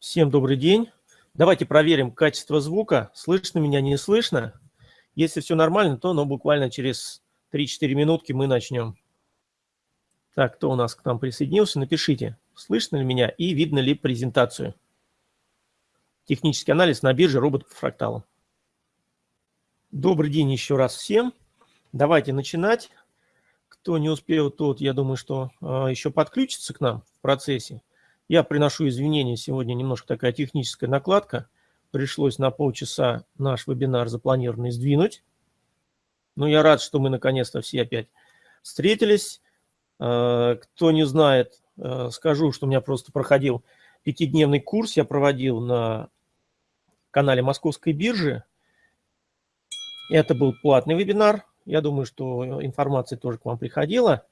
Всем добрый день. Давайте проверим качество звука. Слышно меня, не слышно? Если все нормально, то ну, буквально через 3-4 минутки мы начнем. Так, кто у нас к нам присоединился? Напишите, слышно ли меня и видно ли презентацию. Технический анализ на бирже робот по фракталам. Добрый день еще раз всем. Давайте начинать. Кто не успел, тот, я думаю, что э, еще подключится к нам в процессе. Я приношу извинения, сегодня немножко такая техническая накладка. Пришлось на полчаса наш вебинар запланированный сдвинуть. Но я рад, что мы наконец-то все опять встретились. Э, кто не знает, э, скажу, что у меня просто проходил пятидневный курс, я проводил на канале Московской биржи. Это был платный вебинар. Я думаю, что информация тоже к вам приходила.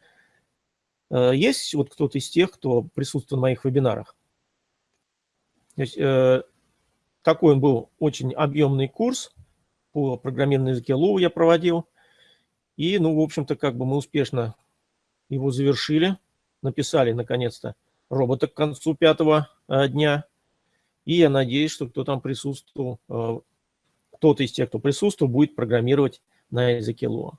Э, есть вот кто-то из тех, кто присутствует на моих вебинарах? То есть, э, такой он был очень объемный курс по программированному языке Lua я проводил. И, ну, в общем-то, как бы мы успешно его завершили, написали, наконец-то, робота к концу пятого э, дня. И я надеюсь, что кто там присутствовал, э, кто-то из тех, кто присутствовал, будет программировать на языке Lua.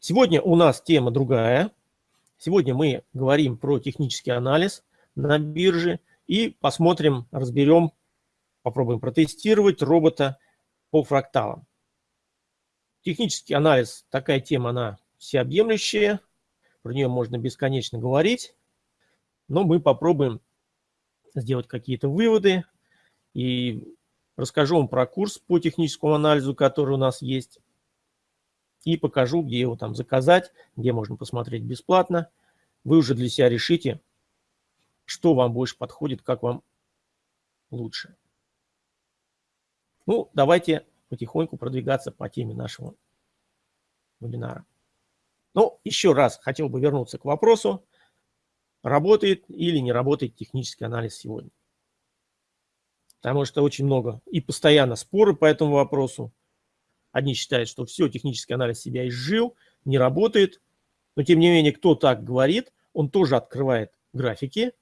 Сегодня у нас тема другая. Сегодня мы говорим про технический анализ на бирже и посмотрим, разберем, попробуем протестировать робота по фракталам. Технический анализ, такая тема, она всеобъемлющая, про нее можно бесконечно говорить, но мы попробуем сделать какие-то выводы и расскажу вам про курс по техническому анализу, который у нас есть и покажу, где его там заказать, где можно посмотреть бесплатно. Вы уже для себя решите, что вам больше подходит, как вам лучше. Ну, давайте потихоньку продвигаться по теме нашего вебинара. Ну, еще раз хотел бы вернуться к вопросу, работает или не работает технический анализ сегодня. Потому что очень много и постоянно споры по этому вопросу. Одни считают, что все, технический анализ себя изжил, не работает. Но тем не менее, кто так говорит, он тоже открывает графики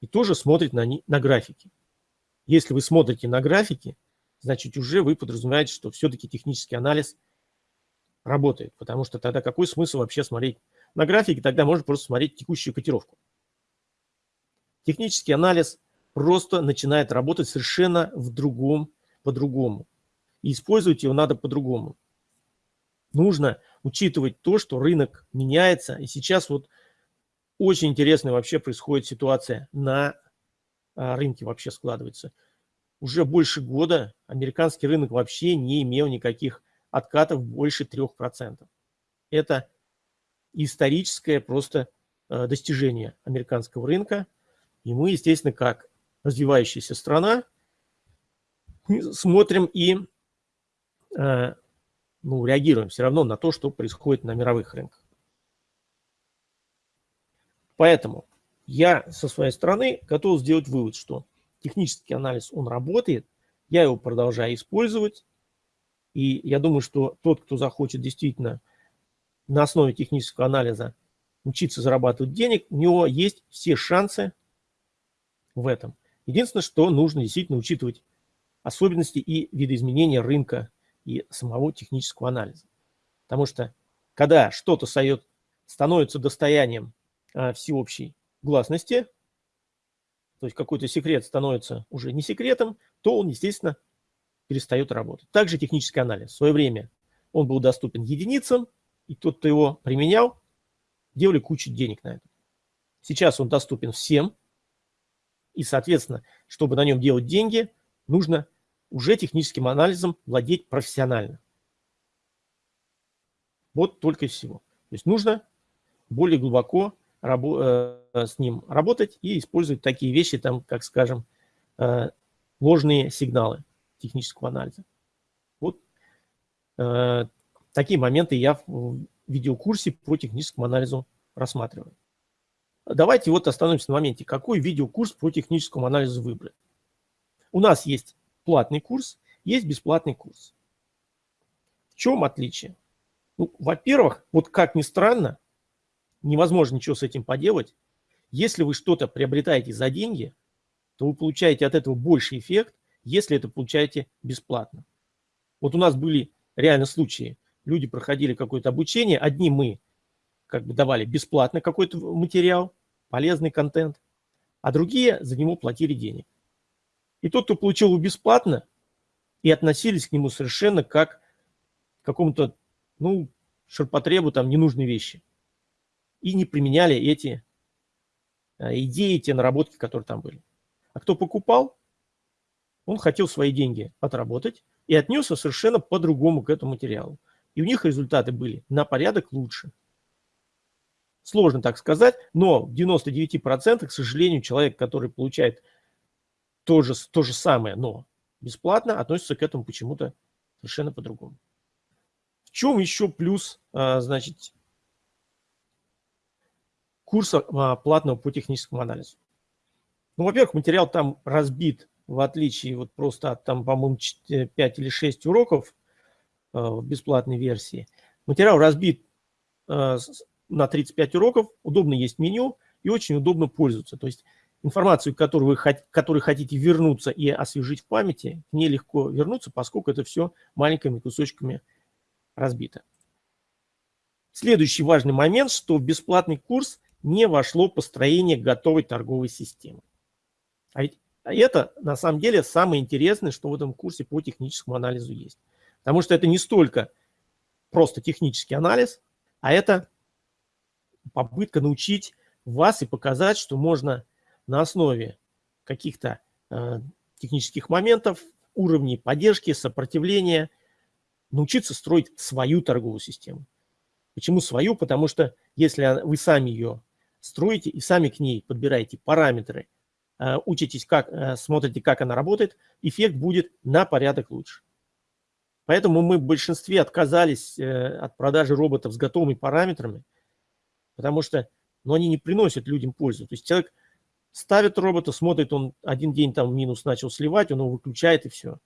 и тоже смотрит на, на графики. Если вы смотрите на графики, значит уже вы подразумеваете, что все-таки технический анализ работает. Потому что тогда какой смысл вообще смотреть на графике? Тогда можно просто смотреть текущую котировку. Технический анализ просто начинает работать совершенно в другом, по-другому. И использовать его надо по-другому. Нужно учитывать то, что рынок меняется. И сейчас вот очень интересная вообще происходит ситуация на а, рынке вообще складывается. Уже больше года американский рынок вообще не имел никаких откатов больше 3%. Это историческое просто а, достижение американского рынка. И мы, естественно, как развивающаяся страна, смотрим и Э, ну, реагируем все равно на то, что происходит на мировых рынках. Поэтому я со своей стороны готов сделать вывод, что технический анализ, он работает, я его продолжаю использовать, и я думаю, что тот, кто захочет действительно на основе технического анализа учиться зарабатывать денег, у него есть все шансы в этом. Единственное, что нужно действительно учитывать особенности и видоизменения рынка и самого технического анализа. Потому что когда что-то становится достоянием а, всеобщей гласности, то есть какой-то секрет становится уже не секретом, то он, естественно, перестает работать. Также технический анализ. В свое время он был доступен единицам, и тот, кто его применял, делали кучу денег на это. Сейчас он доступен всем, и, соответственно, чтобы на нем делать деньги, нужно уже техническим анализом владеть профессионально. Вот только и всего. То есть нужно более глубоко э, с ним работать и использовать такие вещи, там, как, скажем, э, ложные сигналы технического анализа. Вот э, такие моменты я в видеокурсе по техническому анализу рассматриваю. Давайте вот остановимся на моменте, какой видеокурс по техническому анализу выбрать. У нас есть платный курс, есть бесплатный курс. В чем отличие? Ну, Во-первых, вот как ни странно, невозможно ничего с этим поделать. Если вы что-то приобретаете за деньги, то вы получаете от этого больше эффект, если это получаете бесплатно. Вот у нас были реально случаи. Люди проходили какое-то обучение, одни мы как бы давали бесплатно какой-то материал, полезный контент, а другие за него платили денег. И тот, кто получил его бесплатно, и относились к нему совершенно как к какому-то, ну, ширпотребу, там, ненужной вещи. И не применяли эти а, идеи, те наработки, которые там были. А кто покупал, он хотел свои деньги отработать и отнесся совершенно по-другому к этому материалу. И у них результаты были на порядок лучше. Сложно так сказать, но в 99%, к сожалению, человек, который получает то же, то же самое, но бесплатно, относится к этому почему-то совершенно по-другому. В чем еще плюс, а, значит, курса а, платного по техническому анализу? Ну, во-первых, материал там разбит, в отличие вот просто от, там, по-моему, 5 или 6 уроков а, в бесплатной версии. Материал разбит на 35 уроков, удобно есть меню и очень удобно пользоваться. То есть информацию, которую вы которой хотите вернуться и освежить в памяти, к ней легко вернуться, поскольку это все маленькими кусочками разбито. Следующий важный момент, что в бесплатный курс не вошло построение готовой торговой системы. А ведь это на самом деле самое интересное, что в этом курсе по техническому анализу есть. Потому что это не столько просто технический анализ, а это попытка научить вас и показать, что можно на основе каких-то э, технических моментов, уровней поддержки, сопротивления, научиться строить свою торговую систему. Почему свою? Потому что если вы сами ее строите и сами к ней подбираете параметры, э, учитесь, как, э, смотрите, как она работает, эффект будет на порядок лучше. Поэтому мы в большинстве отказались э, от продажи роботов с готовыми параметрами, потому что ну, они не приносят людям пользу. То есть человек ставит робота, смотрит, он один день там минус начал сливать, он его выключает и все.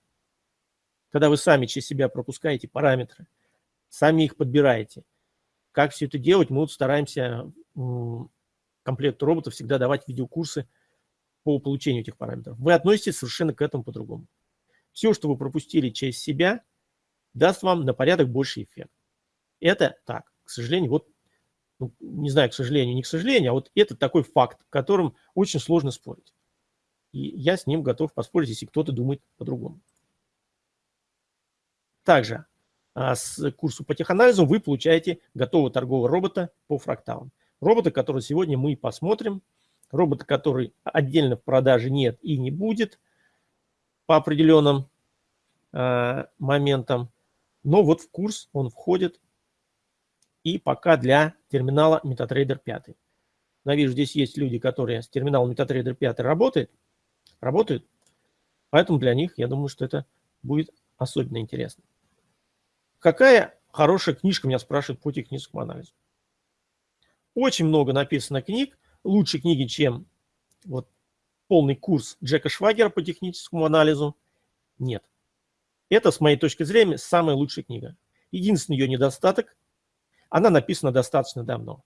Когда вы сами через себя пропускаете параметры, сами их подбираете. Как все это делать, мы вот стараемся комплекту роботов всегда давать видеокурсы по получению этих параметров. Вы относитесь совершенно к этому по-другому. Все, что вы пропустили через себя, даст вам на порядок больше эффект. Это так. К сожалению, вот ну, не знаю, к сожалению, не к сожалению, а вот это такой факт, которым очень сложно спорить. И я с ним готов поспорить, если кто-то думает по-другому. Также а, с курсу по теханализу вы получаете готового торгового робота по фракталам. Робота, который сегодня мы посмотрим. Робота, который отдельно в продаже нет и не будет по определенным э, моментам. Но вот в курс он входит и пока для терминала MetaTrader 5. Я вижу, здесь есть люди, которые с терминалом MetaTrader 5 работают, работают, поэтому для них, я думаю, что это будет особенно интересно. Какая хорошая книжка, меня спрашивают по техническому анализу. Очень много написано книг, лучше книги, чем вот полный курс Джека Швагера по техническому анализу, нет. Это, с моей точки зрения, самая лучшая книга. Единственный ее недостаток она написана достаточно давно.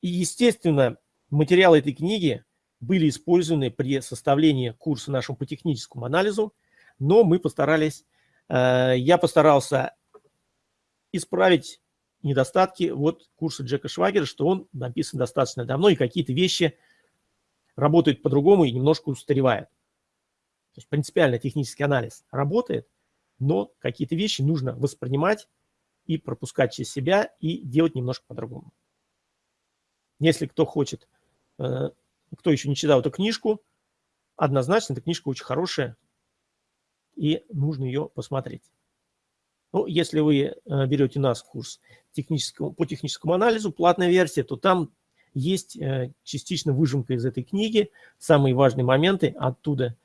И, естественно, материалы этой книги были использованы при составлении курса нашему по техническому анализу, но мы постарались, э, я постарался исправить недостатки вот курса Джека Швагера, что он написан достаточно давно, и какие-то вещи работают по-другому и немножко устаревают. То есть принципиально технический анализ работает, но какие-то вещи нужно воспринимать и пропускать через себя и делать немножко по-другому. Если кто хочет, э, кто еще не читал эту книжку, однозначно эта книжка очень хорошая и нужно ее посмотреть. Ну, если вы э, берете нас курс техническому, по техническому анализу, платная версия, то там есть э, частично выжимка из этой книги, самые важные моменты оттуда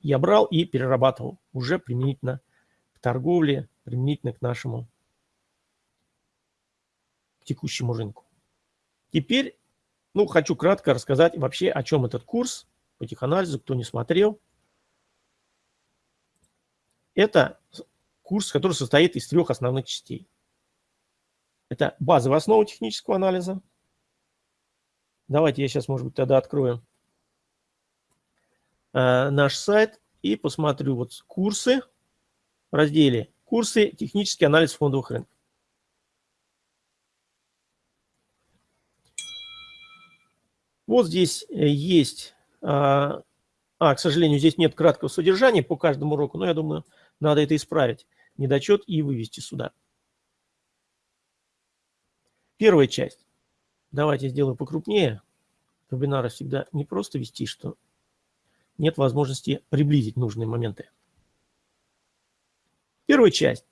я брал и перерабатывал уже применительно к торговле, применительно к нашему текущему рынку. Теперь, ну, хочу кратко рассказать вообще, о чем этот курс по теханализу, кто не смотрел. Это курс, который состоит из трех основных частей. Это базовая основа технического анализа. Давайте я сейчас, может быть, тогда открою э, наш сайт и посмотрю вот курсы в разделе «Курсы. Технический анализ фондовых рынков». Вот здесь э, есть, а, а, к сожалению, здесь нет краткого содержания по каждому уроку, но я думаю, надо это исправить, недочет и вывести сюда. Первая часть. Давайте сделаю покрупнее. Вебинары всегда не просто вести, что нет возможности приблизить нужные моменты. Первая часть.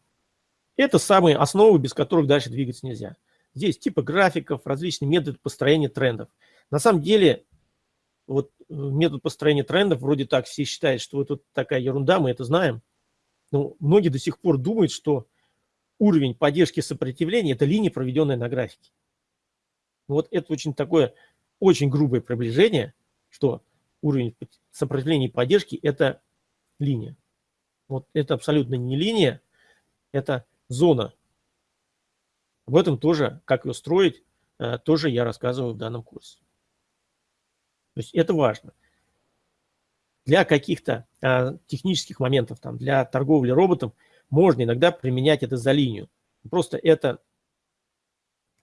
Это самые основы, без которых дальше двигаться нельзя. Здесь типы графиков, различные методы построения трендов – на самом деле, вот э, метод построения трендов, вроде так все считают, что это такая ерунда, мы это знаем. Но многие до сих пор думают, что уровень поддержки сопротивления – это линия, проведенная на графике. Вот это очень такое, очень грубое приближение, что уровень сопротивления и поддержки – это линия. Вот это абсолютно не линия, это зона. Об этом тоже, как ее строить, э, тоже я рассказываю в данном курсе. То есть это важно. Для каких-то а, технических моментов, там, для торговли роботом, можно иногда применять это за линию. Просто это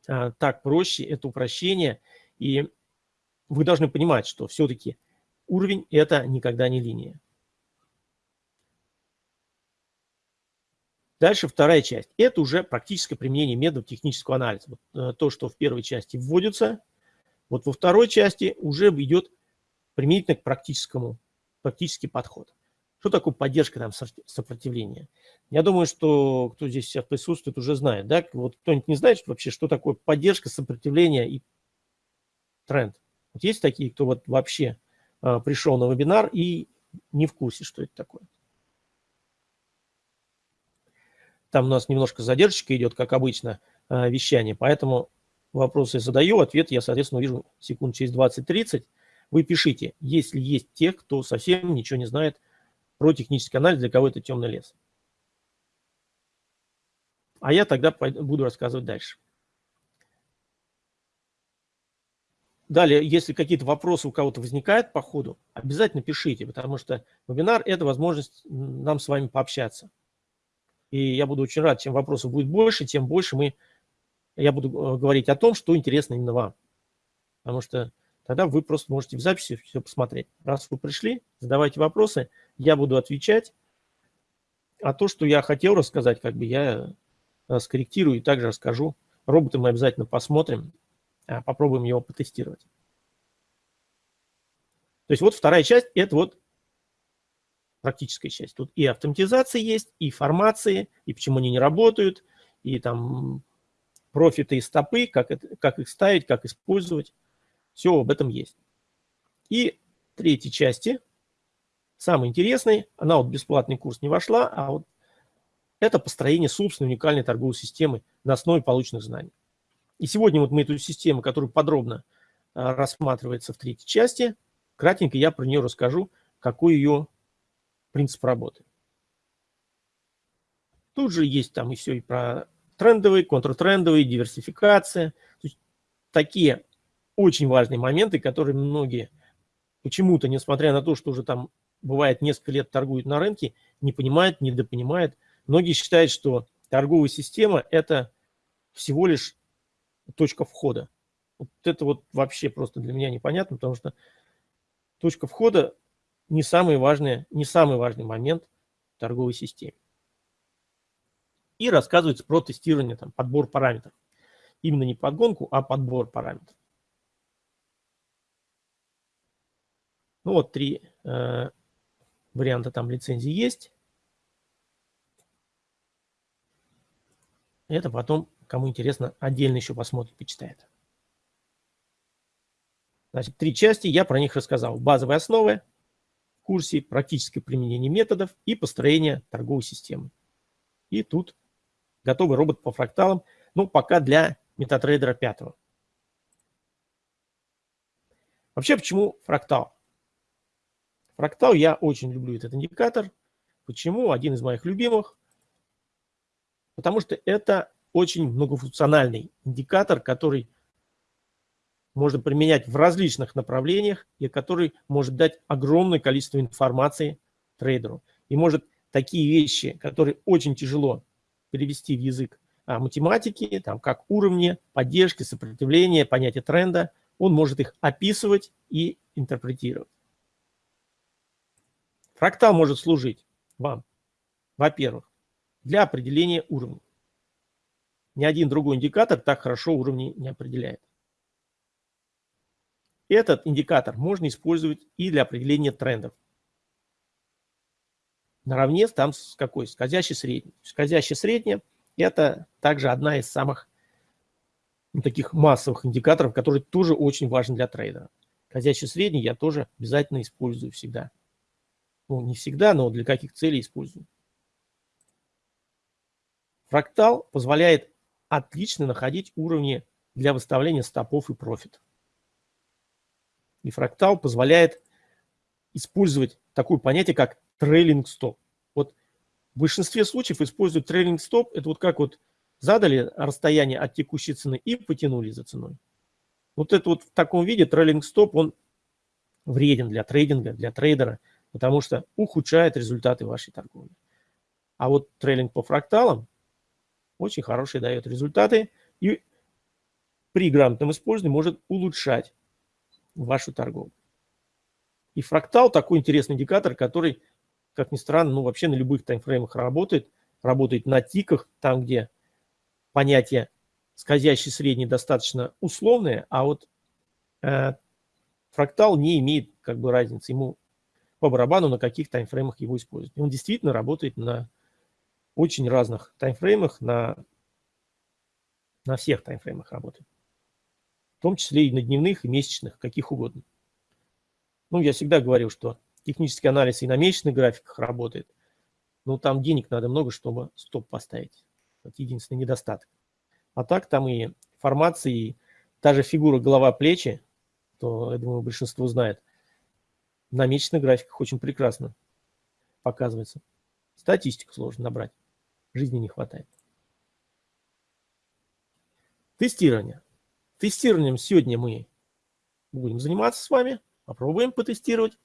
а, так проще, это упрощение. И вы должны понимать, что все-таки уровень – это никогда не линия. Дальше вторая часть. Это уже практическое применение методов технического анализа. Вот, э, то, что в первой части вводится – вот во второй части уже идет применительно к практическому, практический подход. Что такое поддержка там, сопротивления? Я думаю, что кто здесь сейчас присутствует, уже знает. Да? Вот кто-нибудь не знает вообще, что такое поддержка, сопротивления и тренд. Вот есть такие, кто вот вообще э, пришел на вебинар и не в курсе, что это такое. Там у нас немножко задержка идет, как обычно, э, вещание, поэтому вопросы задаю, ответ я, соответственно, увижу секунд через 20-30. Вы пишите, если есть те, кто совсем ничего не знает про технический анализ, для кого это темный лес. А я тогда буду рассказывать дальше. Далее, если какие-то вопросы у кого-то возникают по ходу, обязательно пишите, потому что вебинар – это возможность нам с вами пообщаться. И я буду очень рад, чем вопросов будет больше, тем больше мы я буду э, говорить о том, что интересно именно вам. Потому что тогда вы просто можете в записи все посмотреть. Раз вы пришли, задавайте вопросы, я буду отвечать. А то, что я хотел рассказать, как бы я э, скорректирую и также расскажу. Робота мы обязательно посмотрим, а, попробуем его потестировать. То есть вот вторая часть – это вот практическая часть. Тут и автоматизация есть, и формации, и почему они не работают, и там профиты и стопы, как, это, как их ставить, как использовать. Все об этом есть. И третьей части, самый интересный, она вот бесплатный курс не вошла, а вот это построение собственной уникальной торговой системы на основе полученных знаний. И сегодня вот мы эту систему, которая подробно а, рассматривается в третьей части, кратенько я про нее расскажу, какой ее принцип работы. Тут же есть там все и про трендовый, контртрендовый, диверсификация. То есть такие очень важные моменты, которые многие почему-то, несмотря на то, что уже там бывает несколько лет торгуют на рынке, не понимают, недопонимают. Многие считают, что торговая система – это всего лишь точка входа. Вот это вот вообще просто для меня непонятно, потому что точка входа не самый важный, не самый важный момент в торговой системе и рассказывается про тестирование, там, подбор параметров. Именно не подгонку, а подбор параметров. Ну вот три э, варианта там лицензии есть. Это потом, кому интересно, отдельно еще посмотрит, почитает. Значит, три части, я про них рассказал. Базовые основы курсе, практическое применение методов и построение торговой системы. И тут готовый робот по фракталам, ну, пока для MetaTrader 5. Вообще, почему фрактал? Фрактал, я очень люблю этот индикатор. Почему? Один из моих любимых. Потому что это очень многофункциональный индикатор, который можно применять в различных направлениях и который может дать огромное количество информации трейдеру. И может такие вещи, которые очень тяжело перевести в язык а, математики, там, как уровни, поддержки, сопротивления, понятие тренда, он может их описывать и интерпретировать. Фрактал может служить вам, во-первых, для определения уровней. Ни один другой индикатор так хорошо уровни не определяет. Этот индикатор можно использовать и для определения трендов. Наравне там с какой? Скользящий средний. Скользящий средний – это также одна из самых ну, таких массовых индикаторов, который тоже очень важен для трейдера. Скользящий средний я тоже обязательно использую всегда. Ну, не всегда, но для каких целей использую. Фрактал позволяет отлично находить уровни для выставления стопов и профитов. И фрактал позволяет использовать такое понятие, как трейлинг стоп. Вот в большинстве случаев используют трейлинг стоп. Это вот как вот задали расстояние от текущей цены и потянули за ценой. Вот это вот в таком виде трейлинг стоп, он вреден для трейдинга, для трейдера, потому что ухудшает результаты вашей торговли. А вот трейлинг по фракталам очень хорошие дает результаты и при грамотном использовании может улучшать вашу торговлю. И фрактал такой интересный индикатор, который, как ни странно, ну вообще на любых таймфреймах работает. Работает на тиках, там, где понятие скользящий средний достаточно условное, а вот э, фрактал не имеет как бы разницы. Ему по барабану на каких таймфреймах его использовать. Он действительно работает на очень разных таймфреймах, на, на всех таймфреймах работает том числе и на дневных, и месячных, каких угодно. Ну, я всегда говорил, что технический анализ и на месячных графиках работает, но там денег надо много, чтобы стоп поставить. Это единственный недостаток. А так там и формации, и та же фигура голова-плечи, то, я думаю, большинство знает, на месячных графиках очень прекрасно показывается. Статистику сложно набрать, жизни не хватает. Тестирование. Тестированием сегодня мы будем заниматься с вами. Попробуем потестировать.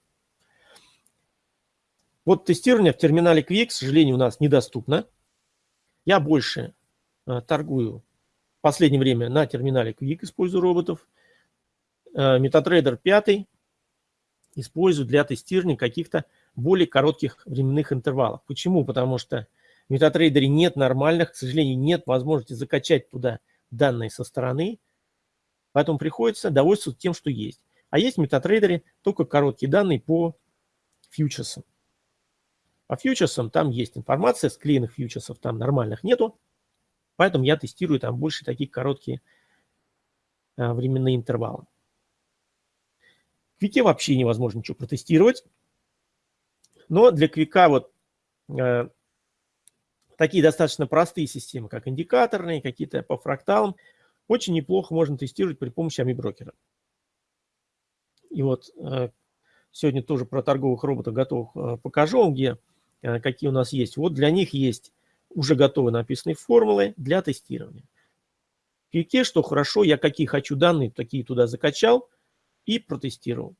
Вот тестирование в терминале Quick, к сожалению, у нас недоступно. Я больше э, торгую в последнее время на терминале Quick, использую роботов. Э, MetaTrader 5 использую для тестирования каких-то более коротких временных интервалов. Почему? Потому что в MetaTrader нет нормальных, к сожалению, нет возможности закачать туда данные со стороны. Поэтому приходится довольствоваться тем, что есть. А есть в MetaTrader только короткие данные по фьючерсам. По фьючерсам там есть информация, склеенных фьючерсов там нормальных нету. Поэтому я тестирую там больше такие короткие а, временные интервалы. Квике вообще невозможно ничего протестировать. Но для Квика вот э, такие достаточно простые системы, как индикаторные, какие-то по фракталам, очень неплохо можно тестировать при помощи AmiBroker. И вот э, сегодня тоже про торговых роботов готовых э, покажу, где э, какие у нас есть. Вот для них есть уже готовые написанные формулы для тестирования. В Кике, что хорошо, я какие хочу данные, такие туда закачал и протестировал.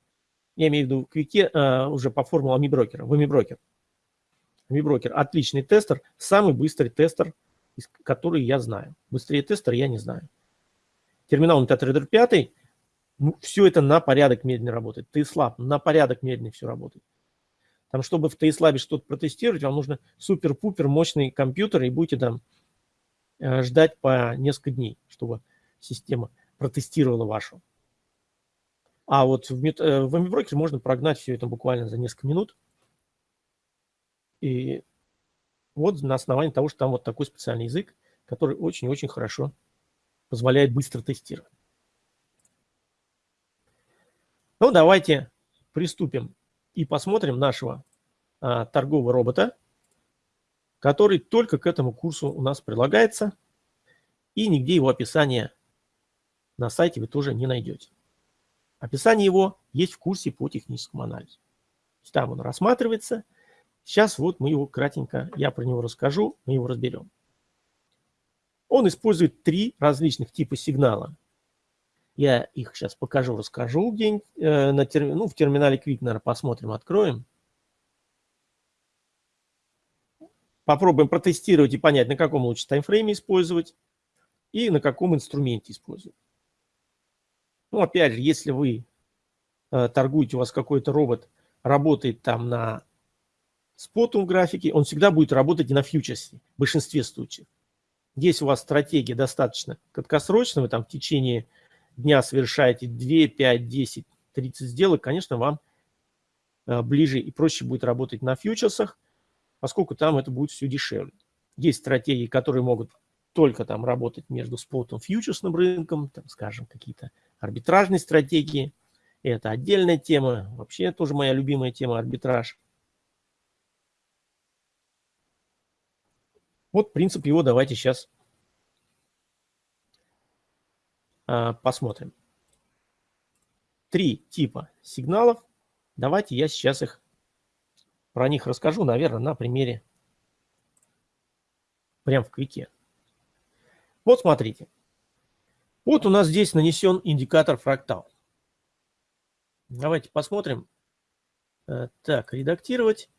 Я имею в виду в Квике уже по формулам AmiBroker, в AmiBroker. AmiBroker отличный тестер, самый быстрый тестер, который я знаю. Быстрее тестер я не знаю терминал MetaTrader 5, ну, все это на порядок медленнее работает. TSLab на порядок медленнее все работает. Там, чтобы в TSLab что-то протестировать, вам нужно супер-пупер мощный компьютер, и будете там э, ждать по несколько дней, чтобы система протестировала вашу. А вот в, э, в MBroker можно прогнать все это буквально за несколько минут. И вот на основании того, что там вот такой специальный язык, который очень-очень хорошо позволяет быстро тестировать. Ну, давайте приступим и посмотрим нашего а, торгового робота, который только к этому курсу у нас прилагается, и нигде его описания на сайте вы тоже не найдете. Описание его есть в курсе по техническому анализу. Там он рассматривается. Сейчас вот мы его кратенько, я про него расскажу, мы его разберем. Он использует три различных типа сигнала. Я их сейчас покажу, расскажу где э, на терми... ну, в терминале Quick, наверное, посмотрим, откроем. Попробуем протестировать и понять, на каком лучше таймфрейме использовать и на каком инструменте использовать. Ну, опять же, если вы э, торгуете, у вас какой-то робот работает там на спотом графике, он всегда будет работать на фьючерсе в большинстве случаев. Если у вас стратегия достаточно краткосрочная, вы там в течение дня совершаете 2, 5, 10, 30 сделок, конечно, вам э, ближе и проще будет работать на фьючерсах, поскольку там это будет все дешевле. Есть стратегии, которые могут только там работать между спотом и фьючерсным рынком, там, скажем, какие-то арбитражные стратегии. Это отдельная тема, вообще тоже моя любимая тема арбитраж. Вот принцип его давайте сейчас а, посмотрим. Три типа сигналов. Давайте я сейчас их про них расскажу, наверное, на примере прям в квике. Вот смотрите. Вот у нас здесь нанесен индикатор фрактал. Давайте посмотрим. Э, так, редактировать.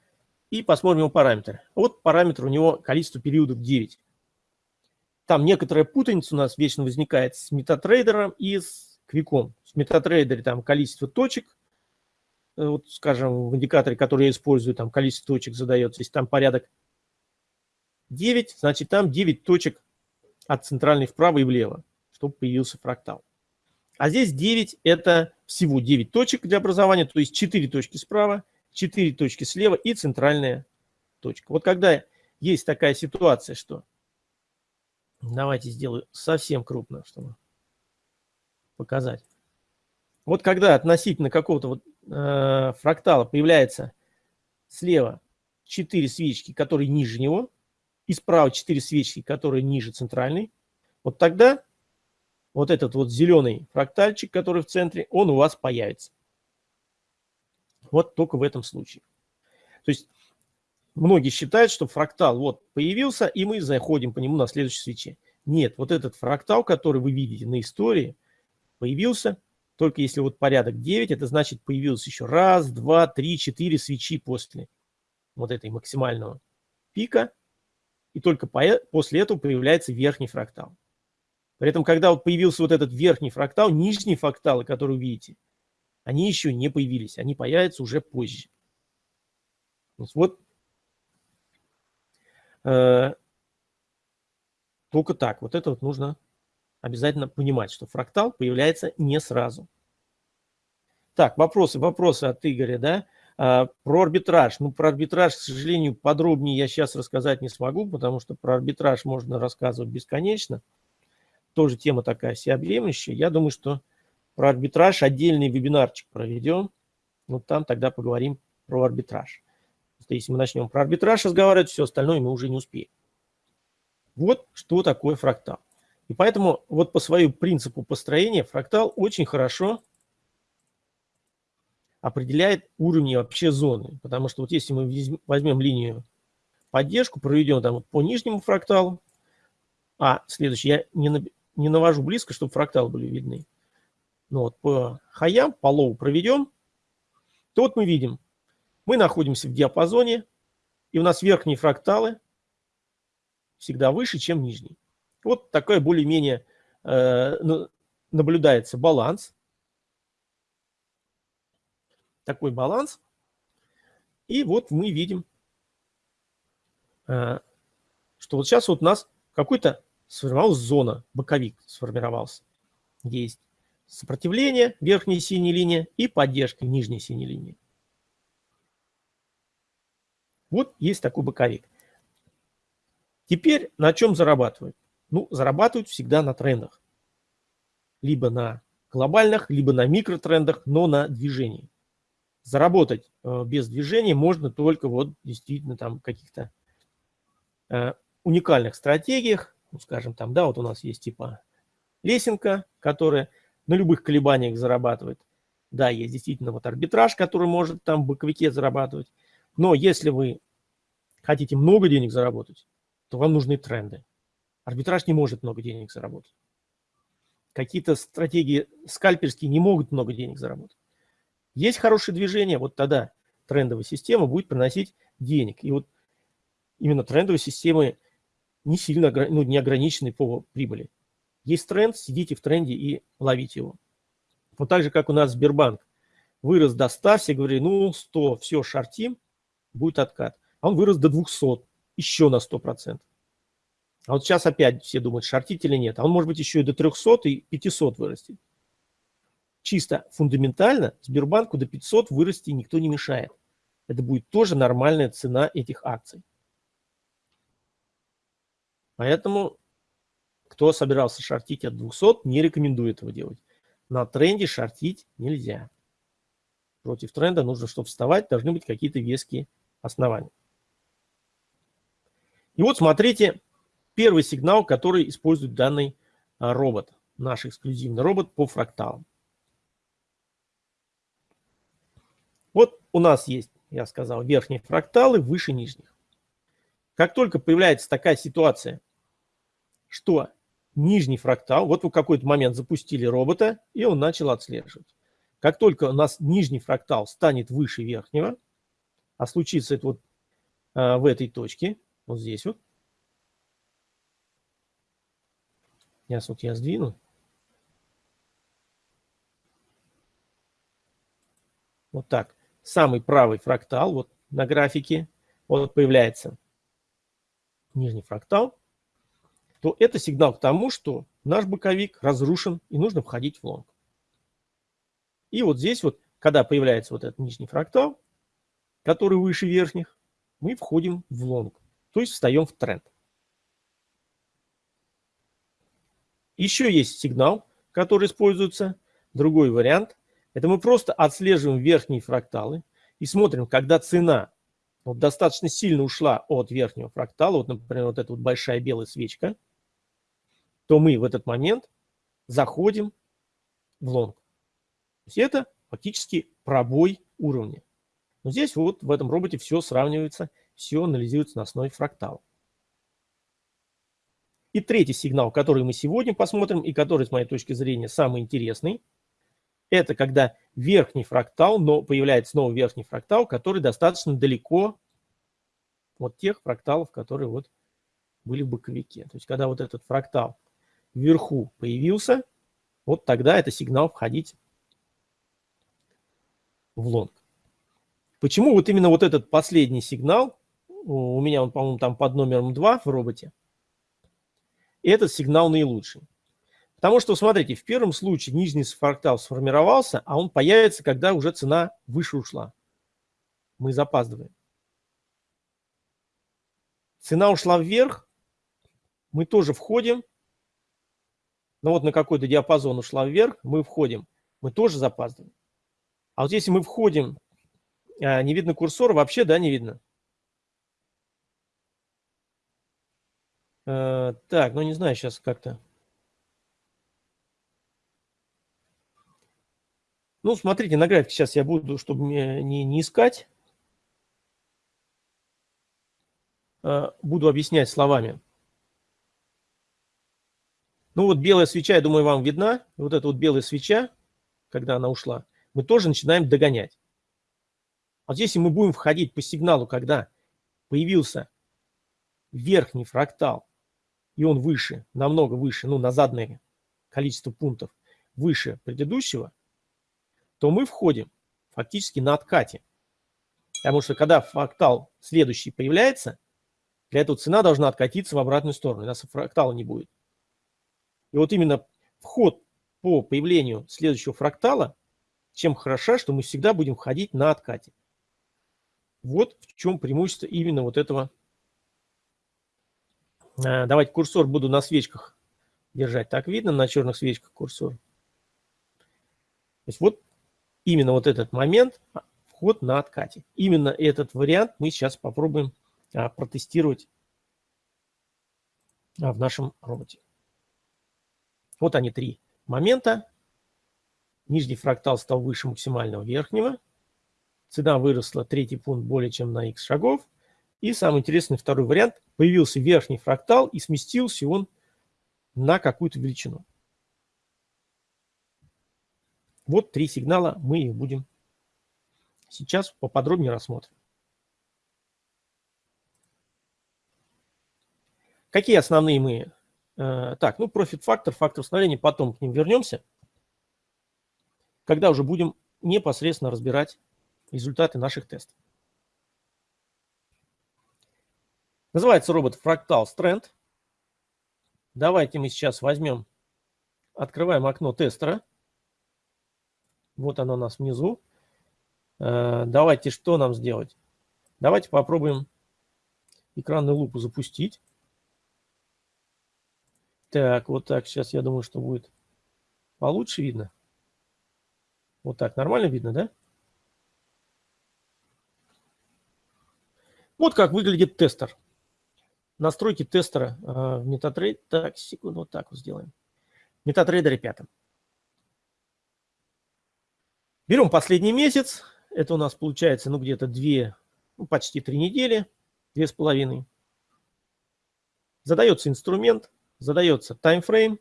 И посмотрим его параметры. Вот параметр у него количество периодов 9. Там некоторая путаница у нас вечно возникает с метатрейдером и с квиком. С метатрейдере там количество точек, э, вот, скажем, в индикаторе, который я использую, там количество точек задается. Если там порядок 9, значит там 9 точек от центральной вправо и влево, чтобы появился фрактал. А здесь 9 – это всего 9 точек для образования, то есть 4 точки справа, 4 точки слева и центральная точка. Вот когда есть такая ситуация, что... Давайте сделаю совсем крупно, чтобы показать. Вот когда относительно какого-то вот, э, фрактала появляется слева 4 свечки, которые ниже него, и справа 4 свечки, которые ниже центральной, вот тогда вот этот вот зеленый фрактальчик, который в центре, он у вас появится. Вот только в этом случае. То есть многие считают, что фрактал вот появился, и мы заходим по нему на следующей свече. Нет, вот этот фрактал, который вы видите на истории, появился только если вот порядок 9, это значит появился еще раз, два, три, четыре свечи после вот этой максимального пика. И только после этого появляется верхний фрактал. При этом, когда вот появился вот этот верхний фрактал, нижние фракталы, которые вы видите, они еще не появились, они появятся уже позже. Вот э, только так. Вот это вот нужно обязательно понимать, что фрактал появляется не сразу. Так, вопросы, вопросы от Игоря, да? А, про арбитраж. Ну, про арбитраж, к сожалению, подробнее я сейчас рассказать не смогу, потому что про арбитраж можно рассказывать бесконечно. Тоже тема такая всеобъемлющая. Я думаю, что про арбитраж отдельный вебинарчик проведем. Вот там тогда поговорим про арбитраж. Если мы начнем про арбитраж разговаривать, все остальное мы уже не успеем. Вот что такое фрактал. И поэтому вот по своему принципу построения фрактал очень хорошо определяет уровни вообще зоны. Потому что вот если мы возьмем линию поддержку, проведем там по нижнему фракталу, а следующий, я не, не навожу близко, чтобы фракталы были видны. Ну вот по хаям, по low проведем, то вот мы видим, мы находимся в диапазоне, и у нас верхние фракталы всегда выше, чем нижние. Вот такой более-менее э, наблюдается баланс. Такой баланс. И вот мы видим, э, что вот сейчас вот у нас какой-то сформировалась зона, боковик сформировался, есть сопротивление, верхняя синяя линия, и поддержка, нижняя синяя линия. Вот есть такой боковик. Теперь на чем зарабатывают? Ну, зарабатывают всегда на трендах. Либо на глобальных, либо на микротрендах, но на движении. Заработать э, без движения можно только вот действительно там каких-то э, уникальных стратегиях. Ну, скажем, там, да, вот у нас есть типа лесенка, которая на любых колебаниях зарабатывает. Да, есть действительно вот арбитраж, который может там в боковике зарабатывать. Но если вы хотите много денег заработать, то вам нужны тренды. Арбитраж не может много денег заработать. какие-то стратегии скальперские не могут много денег заработать. Есть хорошее движение, вот тогда трендовая система будет приносить денег. И вот именно трендовые системы не сильно ну, не ограничены по прибыли. Есть тренд, сидите в тренде и ловите его. Вот так же, как у нас Сбербанк вырос до 100, все говорили, ну 100, все, шортим, будет откат. А он вырос до 200, еще на 100%. А вот сейчас опять все думают, шортить или нет. А он может быть еще и до 300 и 500 вырастет. Чисто фундаментально Сбербанку до 500 вырасти никто не мешает. Это будет тоже нормальная цена этих акций. Поэтому, кто собирался шортить от 200, не рекомендую этого делать. На тренде шортить нельзя. Против тренда нужно, чтобы вставать, должны быть какие-то веские основания. И вот смотрите, первый сигнал, который использует данный а, робот, наш эксклюзивный робот по фракталам. Вот у нас есть, я сказал, верхние фракталы выше нижних. Как только появляется такая ситуация, что нижний фрактал, вот вы в какой-то момент запустили робота, и он начал отслеживать. Как только у нас нижний фрактал станет выше верхнего, а случится это вот а, в этой точке, вот здесь вот. Сейчас вот я сдвину. Вот так. Самый правый фрактал, вот на графике, вот появляется нижний фрактал то это сигнал к тому, что наш боковик разрушен и нужно входить в лонг. И вот здесь вот, когда появляется вот этот нижний фрактал, который выше верхних, мы входим в лонг, то есть встаем в тренд. Еще есть сигнал, который используется, другой вариант. Это мы просто отслеживаем верхние фракталы и смотрим, когда цена вот достаточно сильно ушла от верхнего фрактала, вот, например, вот эта вот большая белая свечка – то мы в этот момент заходим в лонг. То есть это фактически пробой уровня. Но здесь вот в этом роботе все сравнивается, все анализируется на основе фрактала. И третий сигнал, который мы сегодня посмотрим, и который, с моей точки зрения, самый интересный, это когда верхний фрактал, но появляется новый верхний фрактал, который достаточно далеко от тех фракталов, которые вот были в боковике. То есть когда вот этот фрактал вверху появился, вот тогда это сигнал входить в лонг. Почему вот именно вот этот последний сигнал, у меня он, по-моему, там под номером 2 в роботе, этот сигнал наилучший. Потому что, смотрите, в первом случае нижний фрактал сформировался, а он появится, когда уже цена выше ушла. Мы запаздываем. Цена ушла вверх, мы тоже входим, но ну, вот на какой-то диапазон ушла вверх, мы входим, мы тоже запаздываем. А вот если мы входим, а, не видно курсор, вообще, да, не видно. А, так, ну не знаю сейчас как-то. Ну, смотрите, на графике сейчас я буду, чтобы не, не искать, а, буду объяснять словами. Ну вот белая свеча, я думаю, вам видна. Вот эта вот белая свеча, когда она ушла, мы тоже начинаем догонять. Вот если мы будем входить по сигналу, когда появился верхний фрактал, и он выше, намного выше, ну на заданное количество пунктов выше предыдущего, то мы входим фактически на откате. Потому что когда фрактал следующий появляется, для этого цена должна откатиться в обратную сторону, иначе фрактала не будет. И вот именно вход по появлению следующего фрактала, чем хороша, что мы всегда будем входить на откате. Вот в чем преимущество именно вот этого. Э, давайте курсор буду на свечках держать. Так видно на черных свечках курсор. То есть вот именно вот этот момент, а, вход на откате. Именно этот вариант мы сейчас попробуем а, протестировать а, в нашем роботе. Вот они три момента. Нижний фрактал стал выше максимального верхнего. Цена выросла третий пункт более чем на x шагов. И самый интересный второй вариант. Появился верхний фрактал и сместился он на какую-то величину. Вот три сигнала, мы их будем сейчас поподробнее рассмотрим. Какие основные мы? Э, так, ну, профит-фактор, фактор установления, потом к ним вернемся, когда уже будем непосредственно разбирать результаты наших тестов. Называется робот Fractal Strand. Давайте мы сейчас возьмем, открываем окно тестера. Вот оно у нас внизу. Э, давайте что нам сделать? Давайте попробуем экранную лупу запустить. Так, вот так. Сейчас я думаю, что будет получше видно. Вот так. Нормально видно, да? Вот как выглядит тестер. Настройки тестера э, в MetaTrader. Так, секунду, вот так вот сделаем. В MetaTrader 5. Берем последний месяц. Это у нас получается, ну, где-то две, ну, почти три недели, две с половиной. Задается инструмент задается таймфрейм.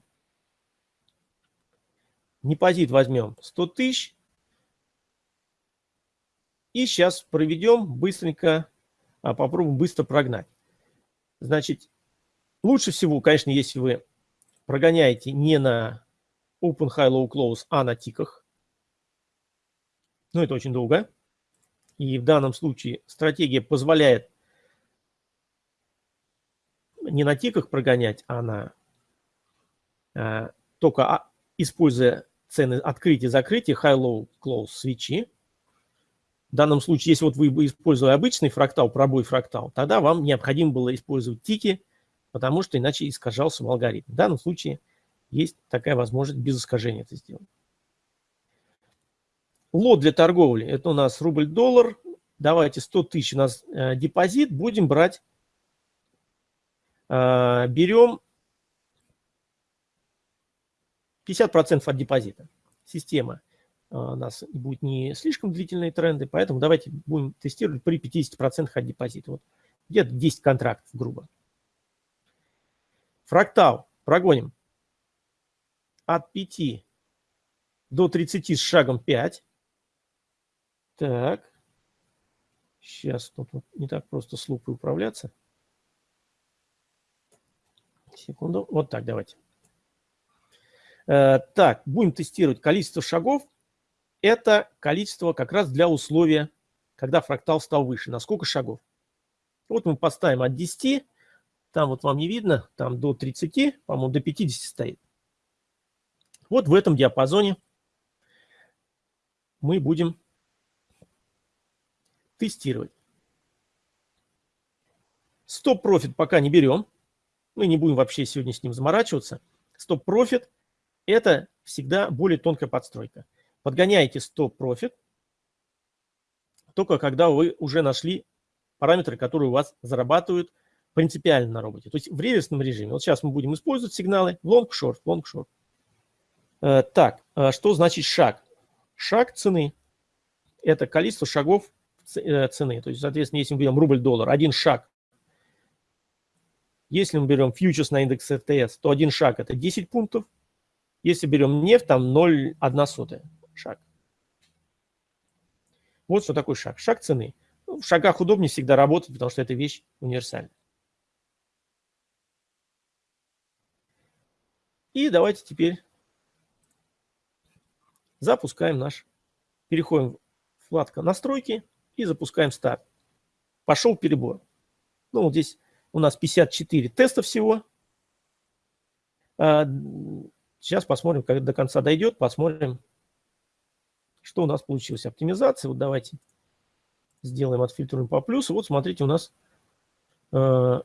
Депозит возьмем 100 тысяч. И сейчас проведем быстренько, а, попробуем быстро прогнать. Значит, лучше всего, конечно, если вы прогоняете не на Open High Low Close, а на тиках. Но это очень долго. И в данном случае стратегия позволяет не на тиках прогонять, а на э, только а, используя цены открытия, закрытия, high-low, close свечи. В данном случае, если вот вы использовали обычный фрактал, пробой фрактал, тогда вам необходимо было использовать тики, потому что иначе искажался бы алгоритм. В данном случае есть такая возможность без искажения это сделать. Лот для торговли – это у нас рубль-доллар. Давайте 100 тысяч у нас э, депозит, будем брать берем 50% от депозита. Система а, у нас будет не слишком длительные тренды, поэтому давайте будем тестировать при 50% от депозита. Вот где-то 10 контрактов, грубо. Фрактал прогоним от 5 до 30 с шагом 5. Так. Сейчас тут не так просто с лупой управляться. Секунду. Вот так, давайте. Э, так, будем тестировать количество шагов. Это количество как раз для условия, когда фрактал стал выше. На сколько шагов? Вот мы поставим от 10. Там вот вам не видно, там до 30, по-моему, до 50 стоит. Вот в этом диапазоне мы будем тестировать. Стоп-профит пока не берем. Мы не будем вообще сегодня с ним заморачиваться. Стоп-профит – это всегда более тонкая подстройка. Подгоняете стоп-профит только когда вы уже нашли параметры, которые у вас зарабатывают принципиально на роботе. То есть в реверсном режиме. Вот сейчас мы будем использовать сигналы long-short, long-short. Э, так, э, что значит шаг? Шаг цены – это количество шагов э, цены. То есть, соответственно, если мы берем рубль-доллар, один шаг если мы берем фьючерс на индекс РТС, то один шаг – это 10 пунктов. Если берем нефть, там 0,1 сотая шаг. Вот что такое шаг. Шаг цены. Ну, в шагах удобнее всегда работать, потому что эта вещь универсальна. И давайте теперь запускаем наш, переходим в вкладку настройки и запускаем старт. Пошел перебор. Ну, вот здесь у нас 54 теста всего. А, сейчас посмотрим, как до конца дойдет, посмотрим, что у нас получилось. Оптимизация. Вот давайте сделаем, отфильтруем по плюсу. Вот смотрите, у нас э,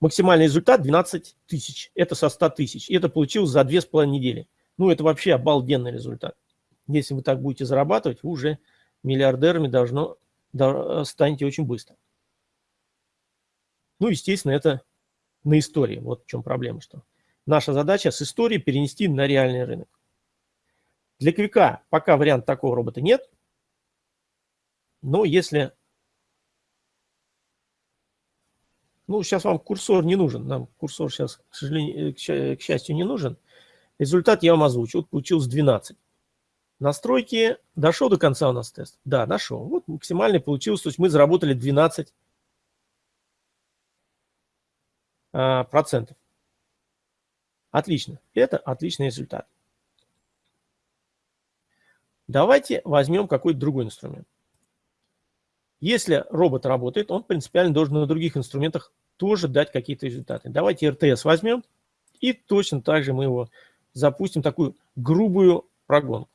максимальный результат 12 тысяч. Это со 100 тысяч. И это получилось за 2,5 недели. Ну, это вообще обалденный результат. Если вы так будете зарабатывать, вы уже миллиардерами должно, станете очень быстро. Ну, естественно, это на истории. Вот в чем проблема, что наша задача с истории перенести на реальный рынок. Для квика пока вариант такого робота нет. Но если... Ну, сейчас вам курсор не нужен. Нам курсор сейчас, к сожалению, к счастью, не нужен. Результат я вам озвучу. Вот получилось 12. Настройки. Дошел до конца у нас тест? Да, дошел. Вот максимальный получилось. То есть мы заработали 12 а, процентов. Отлично. Это отличный результат. Давайте возьмем какой-то другой инструмент. Если робот работает, он принципиально должен на других инструментах тоже дать какие-то результаты. Давайте РТС возьмем и точно так же мы его запустим, такую грубую прогонку.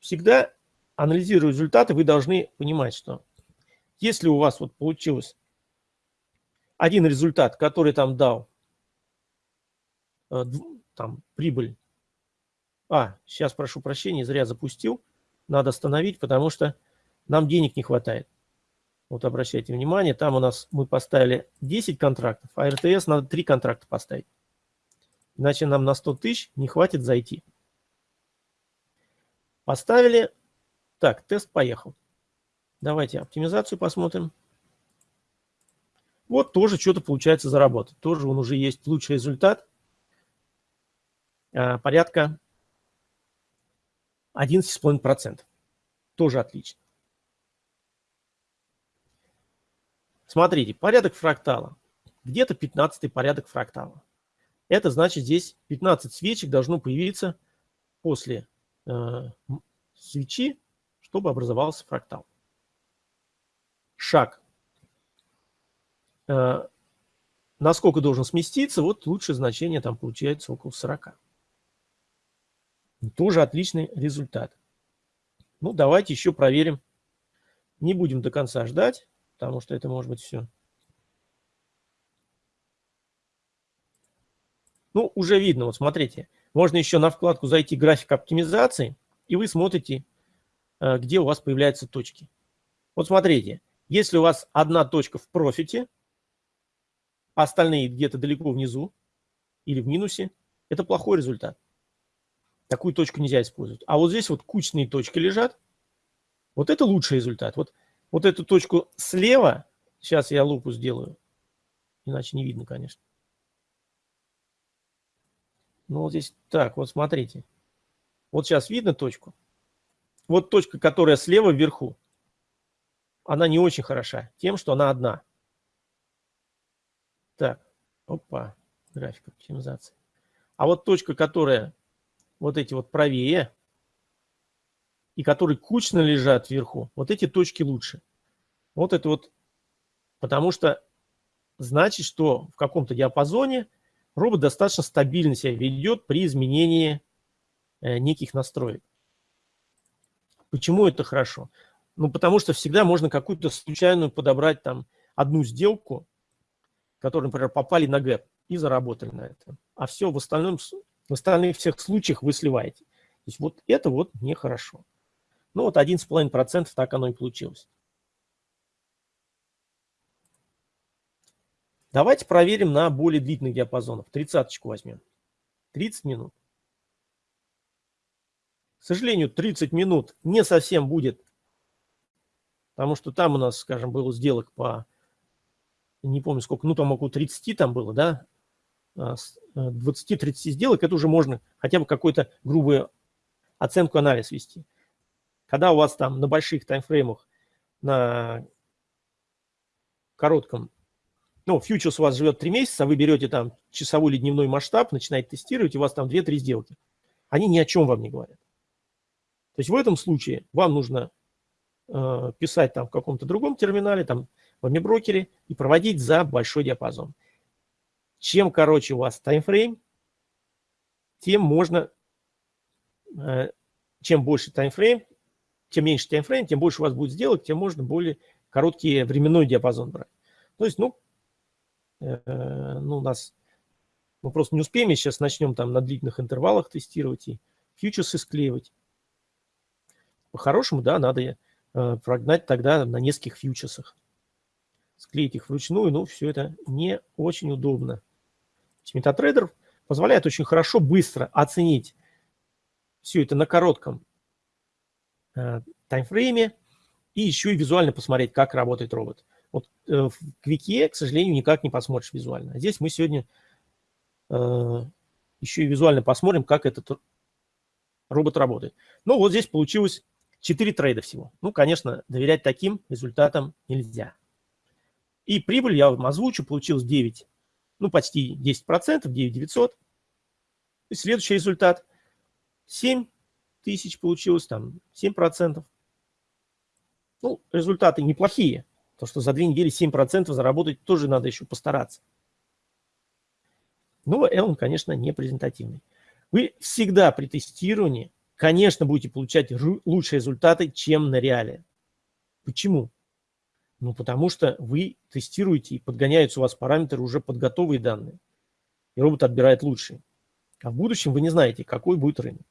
Всегда анализируя результаты, вы должны понимать, что если у вас вот получилось один результат, который там дал э, там, прибыль а, сейчас прошу прощения, зря запустил. Надо остановить, потому что нам денег не хватает. Вот обращайте внимание, там у нас мы поставили 10 контрактов, а РТС надо 3 контракта поставить. Иначе нам на 100 тысяч не хватит зайти. Поставили. Так, тест поехал. Давайте оптимизацию посмотрим. Вот тоже что-то получается заработать. Тоже он уже есть лучший результат. А, порядка 11,5%. Тоже отлично. Смотрите, порядок фрактала. Где-то 15 порядок фрактала. Это значит, здесь 15 свечек должно появиться после э, свечи, чтобы образовался фрактал. Шаг. Э, насколько должен сместиться, вот лучшее значение там получается около 40. Тоже отличный результат. Ну, давайте еще проверим. Не будем до конца ждать, потому что это может быть все. Ну, уже видно, вот смотрите. Можно еще на вкладку зайти «График оптимизации», и вы смотрите, э, где у вас появляются точки. Вот смотрите, если у вас одна точка в профите, а остальные где-то далеко внизу или в минусе, это плохой результат. Такую точку нельзя использовать. А вот здесь вот кучные точки лежат. Вот это лучший результат. Вот, вот эту точку слева, сейчас я лупу сделаю, иначе не видно, конечно. Ну вот здесь, так, вот смотрите. Вот сейчас видно точку. Вот точка, которая слева вверху, она не очень хороша тем, что она одна. Так, опа, график оптимизации. А вот точка, которая вот эти вот правее, и которые кучно лежат вверху, вот эти точки лучше. Вот это вот, потому что значит, что в каком-то диапазоне робот достаточно стабильно себя ведет при изменении э, неких настроек. Почему это хорошо? Ну, потому что всегда можно какую-то случайную подобрать там одну сделку, которые, например, попали на гэп и заработали на это. А все в остальном в остальных всех случаях вы сливаете. То есть вот это вот нехорошо. Ну вот 11,5% так оно и получилось. Давайте проверим на более длительных диапазонах. Тридцаточку возьмем. 30 минут. К сожалению, 30 минут не совсем будет, потому что там у нас, скажем, было сделок по, не помню сколько, ну там около 30 там было, да, 20-30 э, сделок, это уже можно хотя бы какую-то грубую оценку, анализ вести. Когда у вас там на больших таймфреймах, на коротком, ну, фьючерс у вас живет 3 месяца, вы берете там часовой или дневной масштаб, начинаете тестировать, у вас там 2-3 сделки. Они ни о чем вам не говорят. То есть в этом случае вам нужно э, писать там в каком-то другом терминале, там в брокере и проводить за большой диапазон. Чем короче у вас таймфрейм, тем можно, э, чем больше таймфрейм, тем меньше таймфрейм, тем больше у вас будет сделок, тем можно более короткий временной диапазон брать. То есть, ну, э, ну, у нас мы просто не успеем, сейчас начнем там на длительных интервалах тестировать и фьючерсы склеивать. По-хорошему, да, надо э, прогнать тогда на нескольких фьючерсах. Склеить их вручную, ну, все это не очень удобно. MetaTrader позволяет очень хорошо, быстро оценить все это на коротком э, таймфрейме и еще и визуально посмотреть, как работает робот. Вот э, в Квике, к сожалению, никак не посмотришь визуально. А здесь мы сегодня э, еще и визуально посмотрим, как этот робот работает. Но вот здесь получилось 4 трейда всего. Ну, конечно, доверять таким результатам нельзя. И прибыль я вам озвучу, получилось 9, ну, почти 10%, 9900. И следующий результат 7 тысяч получилось, там 7%. Ну, результаты неплохие. То, что за две недели 7% заработать тоже надо еще постараться. Но он, конечно, не презентативный. Вы всегда при тестировании, конечно, будете получать лучшие результаты, чем на реале. Почему? Ну, потому что вы тестируете и подгоняются у вас параметры уже под готовые данные. И робот отбирает лучшие. А в будущем вы не знаете, какой будет рынок.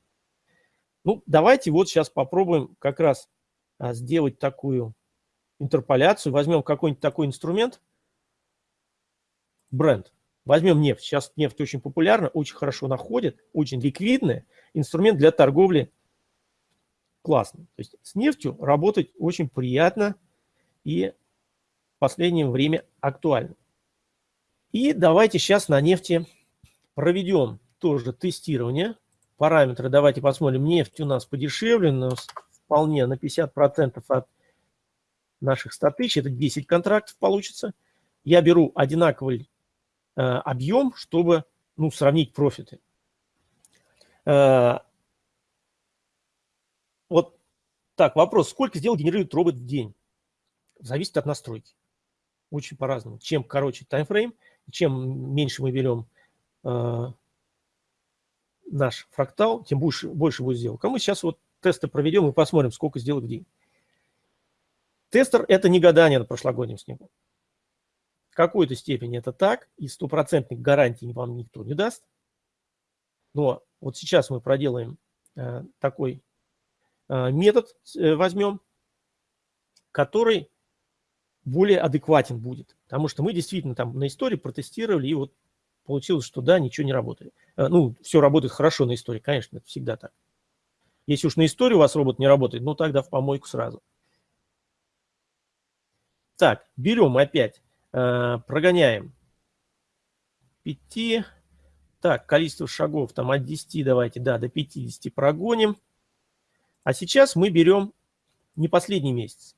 Ну, давайте вот сейчас попробуем как раз а, сделать такую интерполяцию. Возьмем какой-нибудь такой инструмент, бренд. Возьмем нефть. Сейчас нефть очень популярна, очень хорошо находит, очень ликвидный инструмент для торговли классный. То есть с нефтью работать очень приятно и последнее время актуально. И давайте сейчас на нефти проведем тоже тестирование. Параметры давайте посмотрим. Нефть у нас подешевле, но вполне на 50% от наших 100 тысяч. Это 10 контрактов получится. Я беру одинаковый э, объем, чтобы ну, сравнить профиты. Э, вот так, вопрос. Сколько сделок генерирует робот в день? Зависит от настройки. Очень по-разному. Чем короче таймфрейм, чем меньше мы берем э, наш фрактал, тем больше, больше будет сделок. А мы сейчас вот тесты проведем и посмотрим, сколько сделок в день. Тестер – это не гадание на прошлогоднем снегу. В какой-то степени это так, и стопроцентных гарантий вам никто не даст. Но вот сейчас мы проделаем э, такой э, метод, э, возьмем, который более адекватен будет. Потому что мы действительно там на истории протестировали, и вот получилось, что да, ничего не работает. Э, ну, все работает хорошо на истории, конечно, это всегда так. Если уж на истории у вас робот не работает, ну тогда в помойку сразу. Так, берем опять, э, прогоняем 5. Так, количество шагов там от 10 давайте, да, до 50 прогоним. А сейчас мы берем не последний месяц.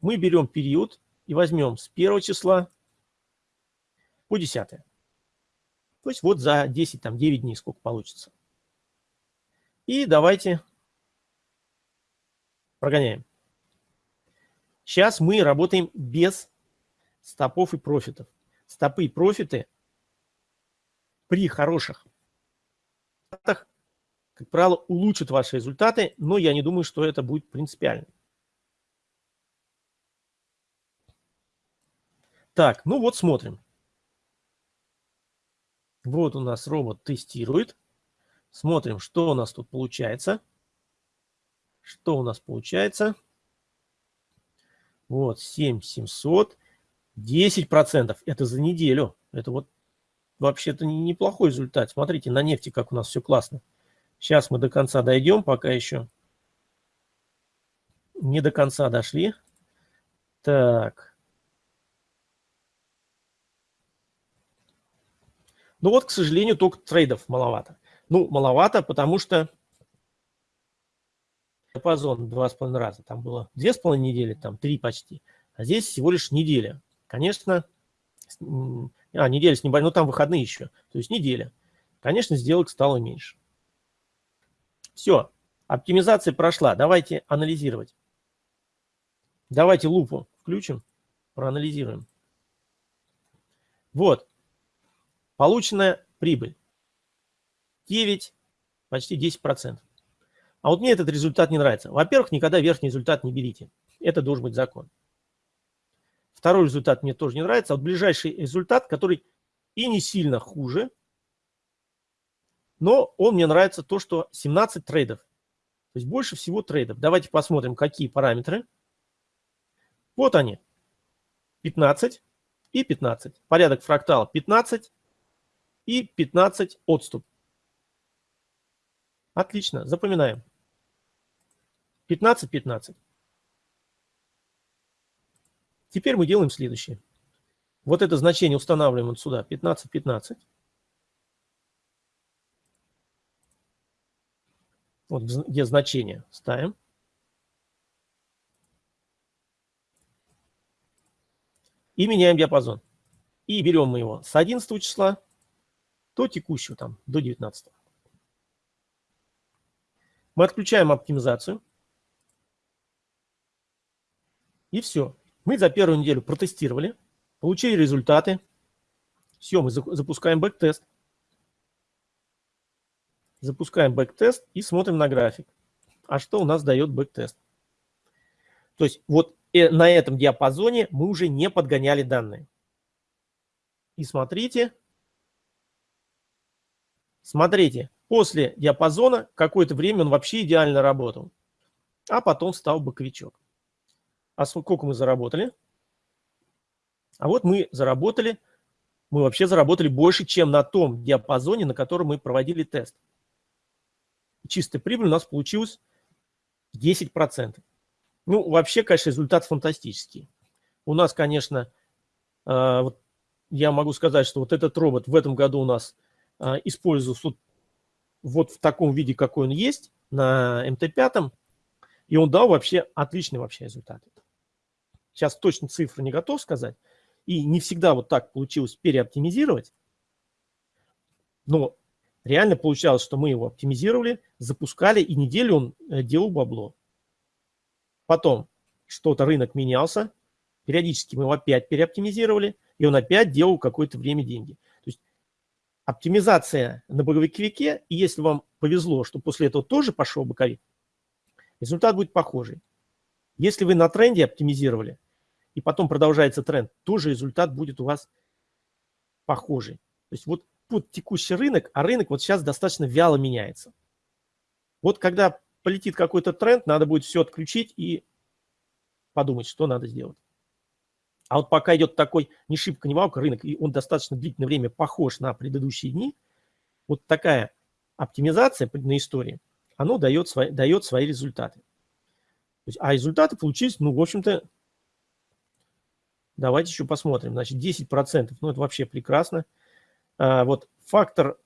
Мы берем период и возьмем с 1 числа по 10. То есть вот за 10, там 9 дней сколько получится. И давайте прогоняем. Сейчас мы работаем без стопов и профитов. Стопы и профиты при хороших как правило, улучшат ваши результаты, но я не думаю, что это будет принципиально. Так, ну вот смотрим. Вот у нас робот тестирует. Смотрим, что у нас тут получается. Что у нас получается? Вот, 7700. 10% это за неделю. Это вот вообще-то неплохой результат. Смотрите, на нефти как у нас все классно. Сейчас мы до конца дойдем, пока еще не до конца дошли. Так. Ну вот, к сожалению, только трейдов маловато. Ну, маловато, потому что диапазон два с половиной раза. Там было две с половиной недели, там три почти. А здесь всего лишь неделя. Конечно, а, неделя с небольшой, ну там выходные еще. То есть неделя. Конечно, сделок стало меньше. Все, оптимизация прошла. Давайте анализировать. Давайте лупу включим, проанализируем. Вот, Полученная прибыль 9, почти 10%. А вот мне этот результат не нравится. Во-первых, никогда верхний результат не берите. Это должен быть закон. Второй результат мне тоже не нравится. Вот ближайший результат, который и не сильно хуже, но он мне нравится то, что 17 трейдов. То есть больше всего трейдов. Давайте посмотрим, какие параметры. Вот они. 15 и 15. Порядок фрактала 15, и 15 отступ. Отлично, запоминаем. 15, 15. Теперь мы делаем следующее. Вот это значение устанавливаем вот сюда, 15, 15. вот где значение ставим. И меняем диапазон. И берем мы его с 11 числа до текущего, там, до 19. Мы отключаем оптимизацию. И все. Мы за первую неделю протестировали, получили результаты. Все, мы запускаем бэк-тест. Запускаем бэк-тест и смотрим на график. А что у нас дает бэк-тест? То есть вот э, на этом диапазоне мы уже не подгоняли данные. И смотрите, смотрите, после диапазона какое-то время он вообще идеально работал. А потом стал боковичок. А сколько мы заработали? А вот мы заработали, мы вообще заработали больше, чем на том диапазоне, на котором мы проводили тест. Чистая прибыль у нас получилась 10%. Ну, вообще, конечно, результат фантастический. У нас, конечно, э, вот я могу сказать, что вот этот робот в этом году у нас э, используется вот, вот в таком виде, какой он есть, на МТ-5, и он дал вообще отличный вообще результат. Сейчас точно цифры не готов сказать, и не всегда вот так получилось переоптимизировать, но реально получалось, что мы его оптимизировали, запускали, и неделю он э, делал бабло. Потом что-то рынок менялся, периодически мы его опять переоптимизировали, и он опять делал какое-то время деньги. Оптимизация на боковике, и если вам повезло, что после этого тоже пошел боковик, результат будет похожий. Если вы на тренде оптимизировали, и потом продолжается тренд, тоже результат будет у вас похожий. То есть вот под текущий рынок, а рынок вот сейчас достаточно вяло меняется. Вот когда полетит какой-то тренд, надо будет все отключить и подумать, что надо сделать. А вот пока идет такой не шибко, не валка рынок, и он достаточно длительное время похож на предыдущие дни, вот такая оптимизация на истории, оно дает свои, дает свои результаты. Есть, а результаты получились, ну, в общем-то, давайте еще посмотрим. Значит, 10%, ну, это вообще прекрасно. А, вот фактор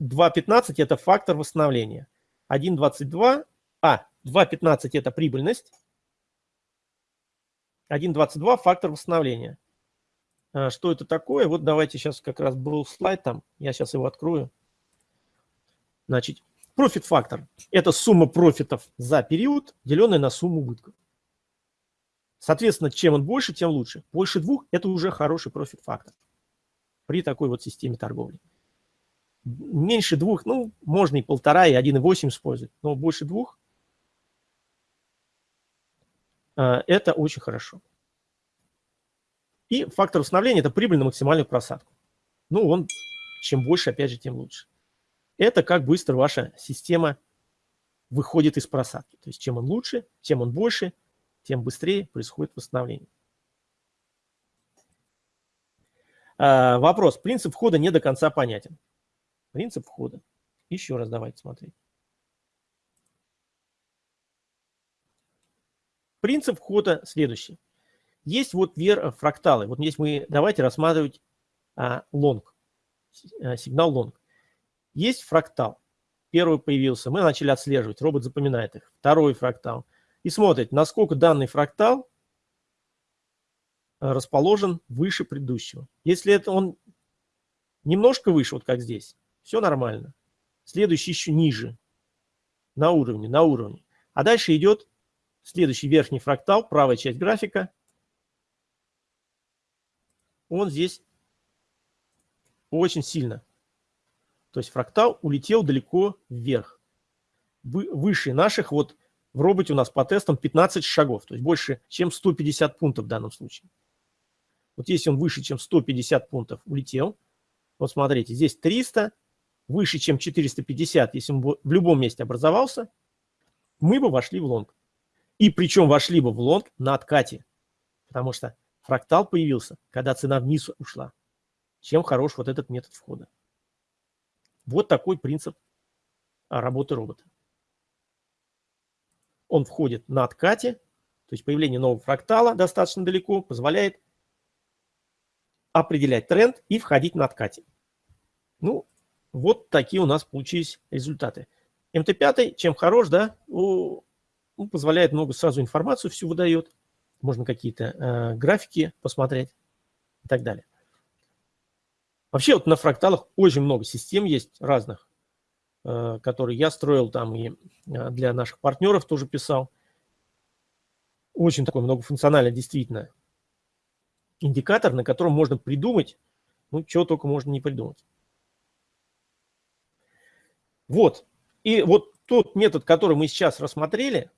2.15 – это фактор восстановления. 1.22 а, 2.15 это прибыльность. 1.22 фактор восстановления. А, что это такое? Вот давайте сейчас как раз был слайд там, я сейчас его открою. Значит, профит фактор – это сумма профитов за период, деленная на сумму убытков. Соответственно, чем он больше, тем лучше. Больше двух – это уже хороший профит фактор при такой вот системе торговли меньше двух, ну, можно и полтора, и 1,8 использовать, но больше двух а, это очень хорошо. И фактор установления – это прибыль на максимальную просадку. Ну, он чем больше, опять же, тем лучше. Это как быстро ваша система выходит из просадки. То есть чем он лучше, чем он больше, тем быстрее происходит восстановление. А, вопрос. Принцип входа не до конца понятен. Принцип входа. Еще раз давайте смотреть. Принцип входа следующий. Есть вот вер, фракталы. Вот здесь мы давайте рассматривать а, лонг, а, сигнал лонг. Есть фрактал. Первый появился, мы начали отслеживать, робот запоминает их. Второй фрактал. И смотрит, насколько данный фрактал э, расположен выше предыдущего. Если это он немножко выше, вот как здесь, все нормально. Следующий еще ниже. На уровне, на уровне. А дальше идет следующий верхний фрактал, правая часть графика. Он здесь очень сильно. То есть фрактал улетел далеко вверх. Выше наших, вот в роботе у нас по тестам 15 шагов. То есть больше, чем 150 пунктов в данном случае. Вот если он выше, чем 150 пунктов улетел, вот смотрите, здесь 300, выше, чем 450, если он в любом месте образовался, мы бы вошли в лонг. И причем вошли бы в лонг на откате, потому что фрактал появился, когда цена вниз ушла. Чем хорош вот этот метод входа. Вот такой принцип работы робота. Он входит на откате, то есть появление нового фрактала достаточно далеко позволяет определять тренд и входить на откате. Ну, вот такие у нас получились результаты. МТ-5 чем хорош, да, ну, позволяет много сразу информацию всю выдает, можно какие-то э, графики посмотреть и так далее. Вообще вот на фракталах очень много систем есть разных, э, которые я строил там и э, для наших партнеров тоже писал. Очень такой многофункциональный действительно индикатор, на котором можно придумать, ну, чего только можно не придумать. Вот. И вот тот метод, который мы сейчас рассмотрели,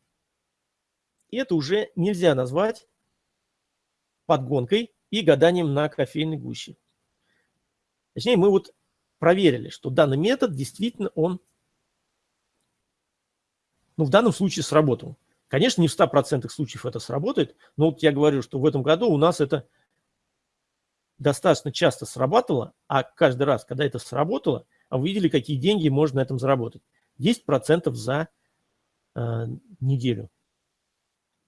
это уже нельзя назвать подгонкой и гаданием на кофейной гуще. Точнее, мы вот проверили, что данный метод действительно он, ну, в данном случае сработал. Конечно, не в 100% случаев это сработает, но вот я говорю, что в этом году у нас это достаточно часто срабатывало, а каждый раз, когда это сработало, вы видели, какие деньги можно на этом заработать. 10% за э, неделю.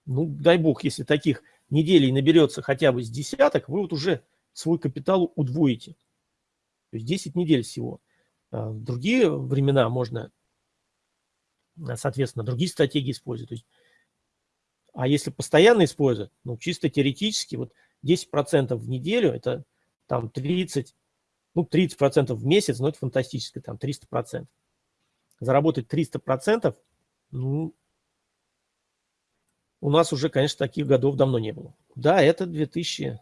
Ну, дай бог, если таких неделей наберется хотя бы с десяток, вы вот уже свой капитал удвоите. То есть 10 недель всего. А в другие времена можно, соответственно, другие стратегии использовать. Есть, а если постоянно использовать, ну, чисто теоретически, вот 10% в неделю, это там 30, ну, 30% в месяц, но это фантастически, там 300%. Заработать 300%, ну, у нас уже, конечно, таких годов давно не было. Да, это 2000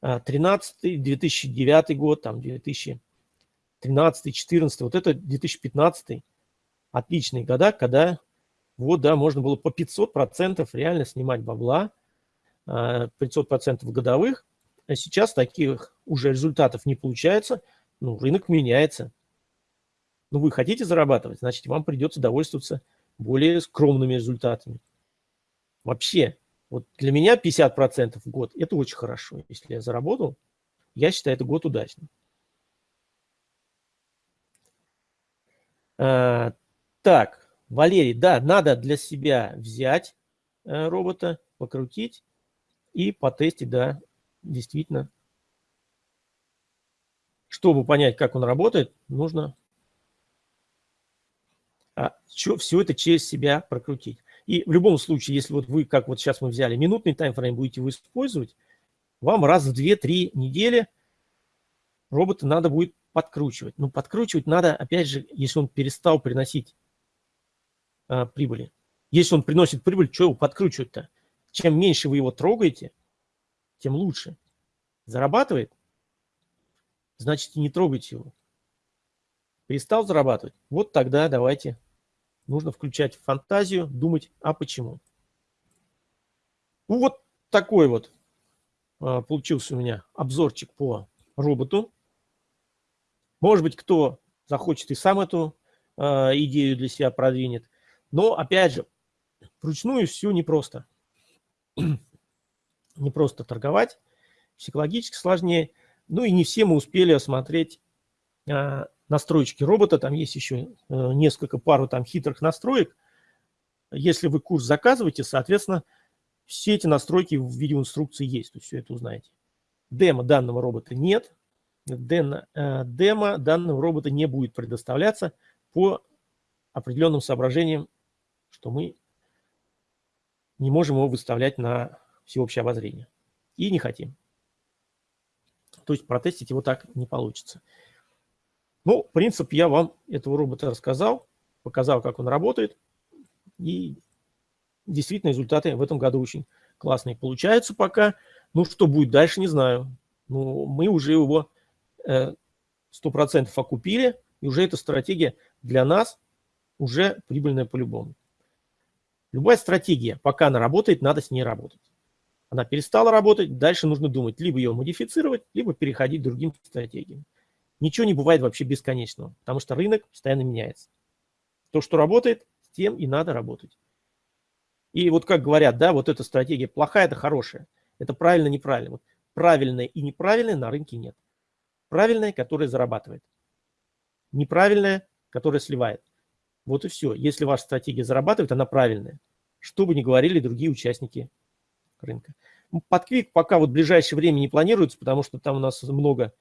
2013, 2009 год, там 2013, 2014, вот это 2015, отличные года, когда вот, да, можно было по 500% реально снимать бабла, 500% а, годовых. А сейчас таких уже результатов не получается, ну, рынок меняется. Ну, вы хотите зарабатывать, значит, вам придется довольствоваться более скромными результатами. Вообще, вот для меня 50% в год – это очень хорошо. Если я заработал, я считаю, это год удачный. А, так, Валерий, да, надо для себя взять а, робота, покрутить и потестить, да, действительно. Чтобы понять, как он работает, нужно а, все, все это через себя прокрутить. И в любом случае, если вот вы, как вот сейчас мы взяли, минутный таймфрейм будете вы использовать, вам раз в 2-3 недели робота надо будет подкручивать. Но подкручивать надо, опять же, если он перестал приносить а, прибыли. Если он приносит прибыль, что его подкручивать-то? Чем меньше вы его трогаете, тем лучше. Зарабатывает? Значит, и не трогайте его. Перестал зарабатывать? Вот тогда давайте Нужно включать фантазию, думать, а почему. Ну вот такой вот а, получился у меня обзорчик по роботу. Может быть, кто захочет и сам эту а, идею для себя продвинет. Но, опять же, вручную все непросто. не просто торговать, психологически сложнее. Ну и не все мы успели осмотреть настройки робота, там есть еще э, несколько пару там хитрых настроек. Если вы курс заказываете, соответственно, все эти настройки в видеоинструкции есть, то есть все это узнаете. Демо данного робота нет, демо, э, демо данного робота не будет предоставляться по определенным соображениям, что мы не можем его выставлять на всеобщее обозрение. И не хотим. То есть протестить его так не получится. Ну, принцип я вам этого робота рассказал, показал, как он работает. И действительно результаты в этом году очень классные получаются пока. Ну, что будет дальше, не знаю. Ну, мы уже его э, 100% окупили, и уже эта стратегия для нас уже прибыльная по-любому. Любая стратегия, пока она работает, надо с ней работать. Она перестала работать, дальше нужно думать, либо ее модифицировать, либо переходить к другим стратегиям. Ничего не бывает вообще бесконечного, потому что рынок постоянно меняется. То, что работает, с тем и надо работать. И вот как говорят, да, вот эта стратегия плохая, это хорошая. Это правильно, неправильно. Вот правильное и неправильное на рынке нет. Правильное, которое зарабатывает. Неправильное, которое сливает. Вот и все. Если ваша стратегия зарабатывает, она правильная. Что бы ни говорили другие участники рынка. Под квик пока вот в ближайшее время не планируется, потому что там у нас много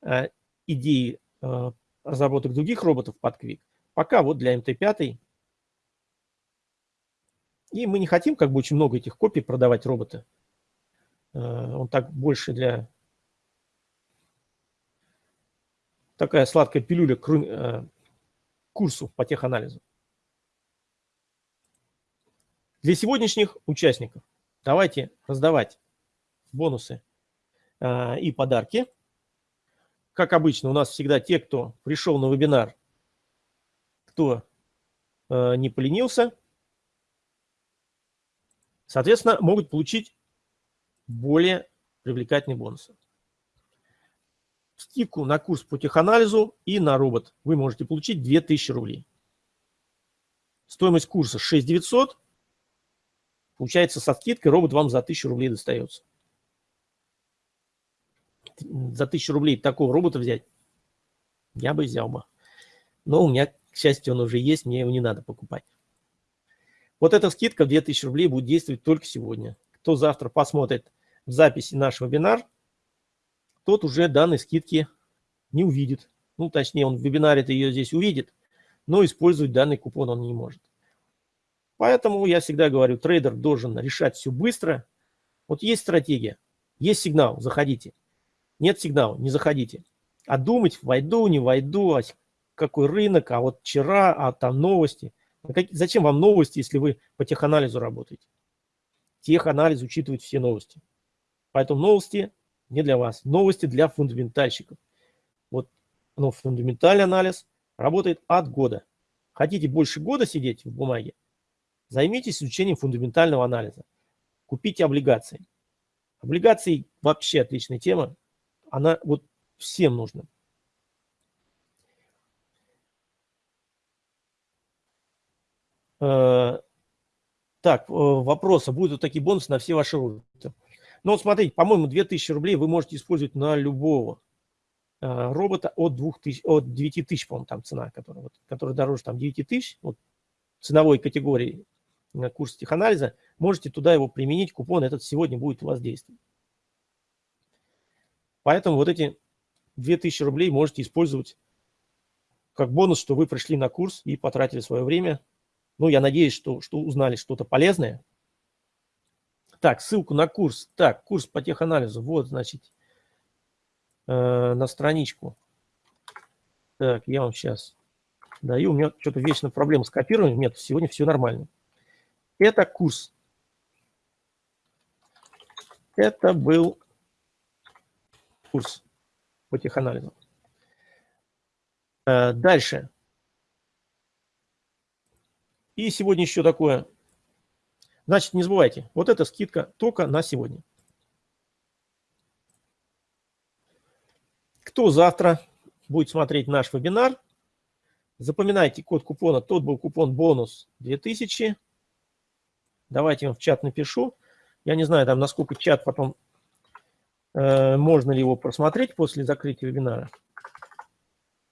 а, идеи э, разработок других роботов под Quick. Пока вот для МТ-5. И мы не хотим как бы очень много этих копий продавать робота. Э, он так больше для... Такая сладкая пилюля к э, курсу по теханализу. Для сегодняшних участников давайте раздавать бонусы и подарки. Как обычно, у нас всегда те, кто пришел на вебинар, кто э, не поленился, соответственно, могут получить более привлекательные бонусы. Скидку на курс по теханализу и на робот вы можете получить 2000 рублей. Стоимость курса 6900. Получается, со скидкой робот вам за 1000 рублей достается за тысячу рублей такого робота взять, я бы взял бы. Но у меня, к счастью, он уже есть, мне его не надо покупать. Вот эта скидка в 2000 рублей будет действовать только сегодня. Кто завтра посмотрит в записи наш вебинар, тот уже данной скидки не увидит. Ну, точнее, он в вебинаре-то ее здесь увидит, но использовать данный купон он не может. Поэтому я всегда говорю, трейдер должен решать все быстро. Вот есть стратегия, есть сигнал, заходите. Нет сигнала, не заходите. А думать, войду, не войду, а какой рынок, а вот вчера, а там новости. Зачем вам новости, если вы по теханализу работаете? Теханализ учитывает все новости. Поэтому новости не для вас. Новости для фундаментальщиков. Вот ну, фундаментальный анализ работает от года. Хотите больше года сидеть в бумаге? Займитесь изучением фундаментального анализа. Купите облигации. Облигации вообще отличная тема она вот всем нужна. Э, так, э, вопрос, а будут такие бонусы на все ваши роботы? Ну, вот смотрите, по-моему, 2000 рублей вы можете использовать на любого э, робота от, 2000, от 9000, по-моему, там цена, которая, вот, которая дороже там 9000, вот, ценовой категории курс теханализа, можете туда его применить, купон этот сегодня будет у вас действовать. Поэтому вот эти 2000 рублей можете использовать как бонус, что вы пришли на курс и потратили свое время. Ну, я надеюсь, что, что узнали что-то полезное. Так, ссылку на курс. Так, курс по теханализу. Вот, значит, э, на страничку. Так, я вам сейчас даю. У меня что-то вечно проблема с копированием. Нет, сегодня все нормально. Это курс. Это был курс по теханализу. Э, дальше. И сегодня еще такое. Значит, не забывайте, вот эта скидка только на сегодня. Кто завтра будет смотреть наш вебинар, запоминайте код купона. Тот был купон бонус 2000. Давайте я в чат напишу. Я не знаю, там насколько чат потом можно ли его просмотреть после закрытия вебинара.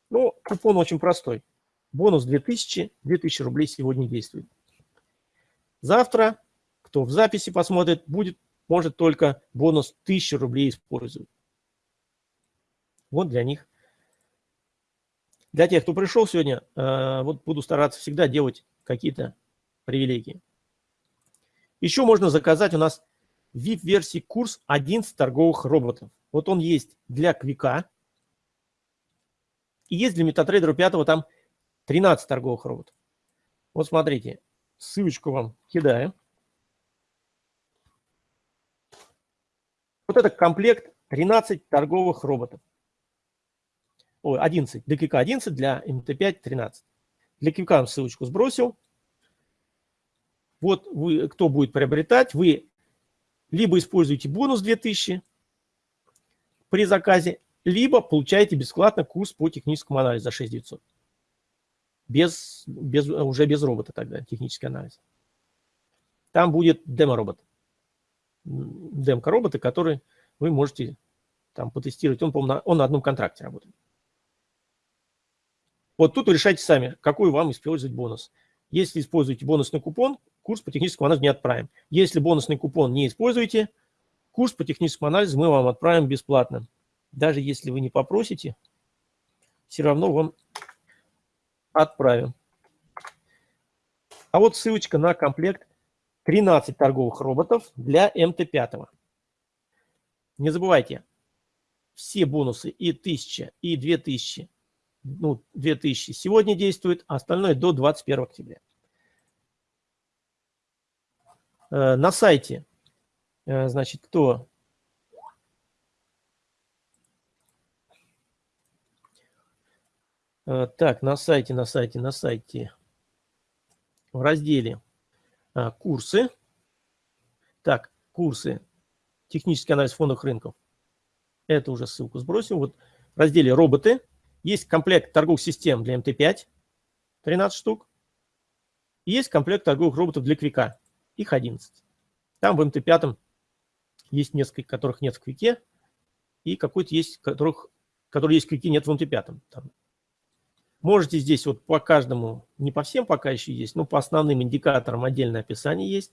Ну, купон очень простой. Бонус 2000, 2000 рублей сегодня действует. Завтра, кто в записи посмотрит, будет, может только бонус 1000 рублей использовать. Вот для них. Для тех, кто пришел сегодня, э, вот буду стараться всегда делать какие-то привилегии. Еще можно заказать у нас VIP-версии курс 11 торговых роботов. Вот он есть для Квика. И есть для MetaTrader 5 там 13 торговых роботов. Вот смотрите, ссылочку вам кидаю. Вот это комплект 13 торговых роботов. Ой, 11. Для Квика 11, для МТ5 13. Для Квика ссылочку сбросил. Вот вы, кто будет приобретать, вы либо используете бонус 2000 при заказе, либо получаете бесплатно курс по техническому анализу за 6900. Без, без, уже без робота тогда, технический анализ. Там будет демо-робот. Демка-роботы, который вы можете там потестировать. Он, по на, он на одном контракте работает. Вот тут вы решайте сами, какой вам использовать бонус. Если используете бонусный купон, курс по техническому анализу не отправим. Если бонусный купон не используете, курс по техническому анализу мы вам отправим бесплатно. Даже если вы не попросите, все равно вам отправим. А вот ссылочка на комплект 13 торговых роботов для МТ-5. Не забывайте, все бонусы и 1000, и 2000, ну, 2000 сегодня действуют, а остальное до 21 октября. Э, на сайте, э, значит, кто э, Так, на сайте, на сайте, на сайте, в разделе курсы. Так, курсы технический анализ фондовых рынков. Это уже ссылку сбросил. Вот в разделе «Роботы» есть комплект торговых систем для МТ-5, 13 штук. Есть комплект торговых роботов для Квика, их 11. Там в МТ-5 есть несколько, которых нет в Квике, и какой-то есть, которых, который есть в Квике, нет в МТ-5. Там. Можете здесь вот по каждому, не по всем пока еще есть, но по основным индикаторам отдельное описание есть.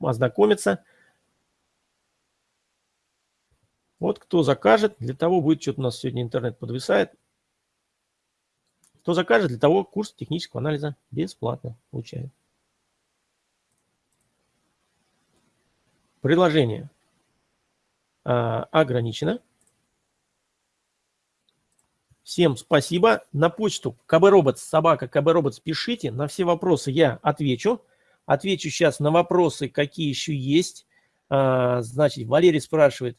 Ознакомиться. Вот кто закажет, для того будет, что-то у нас сегодня интернет подвисает. Кто закажет, для того курс технического анализа бесплатно получает. Предложение а, ограничено. Всем спасибо. На почту kbrobots, собака kbrobots пишите. На все вопросы я отвечу. Отвечу сейчас на вопросы, какие еще есть. А, значит, Валерий спрашивает,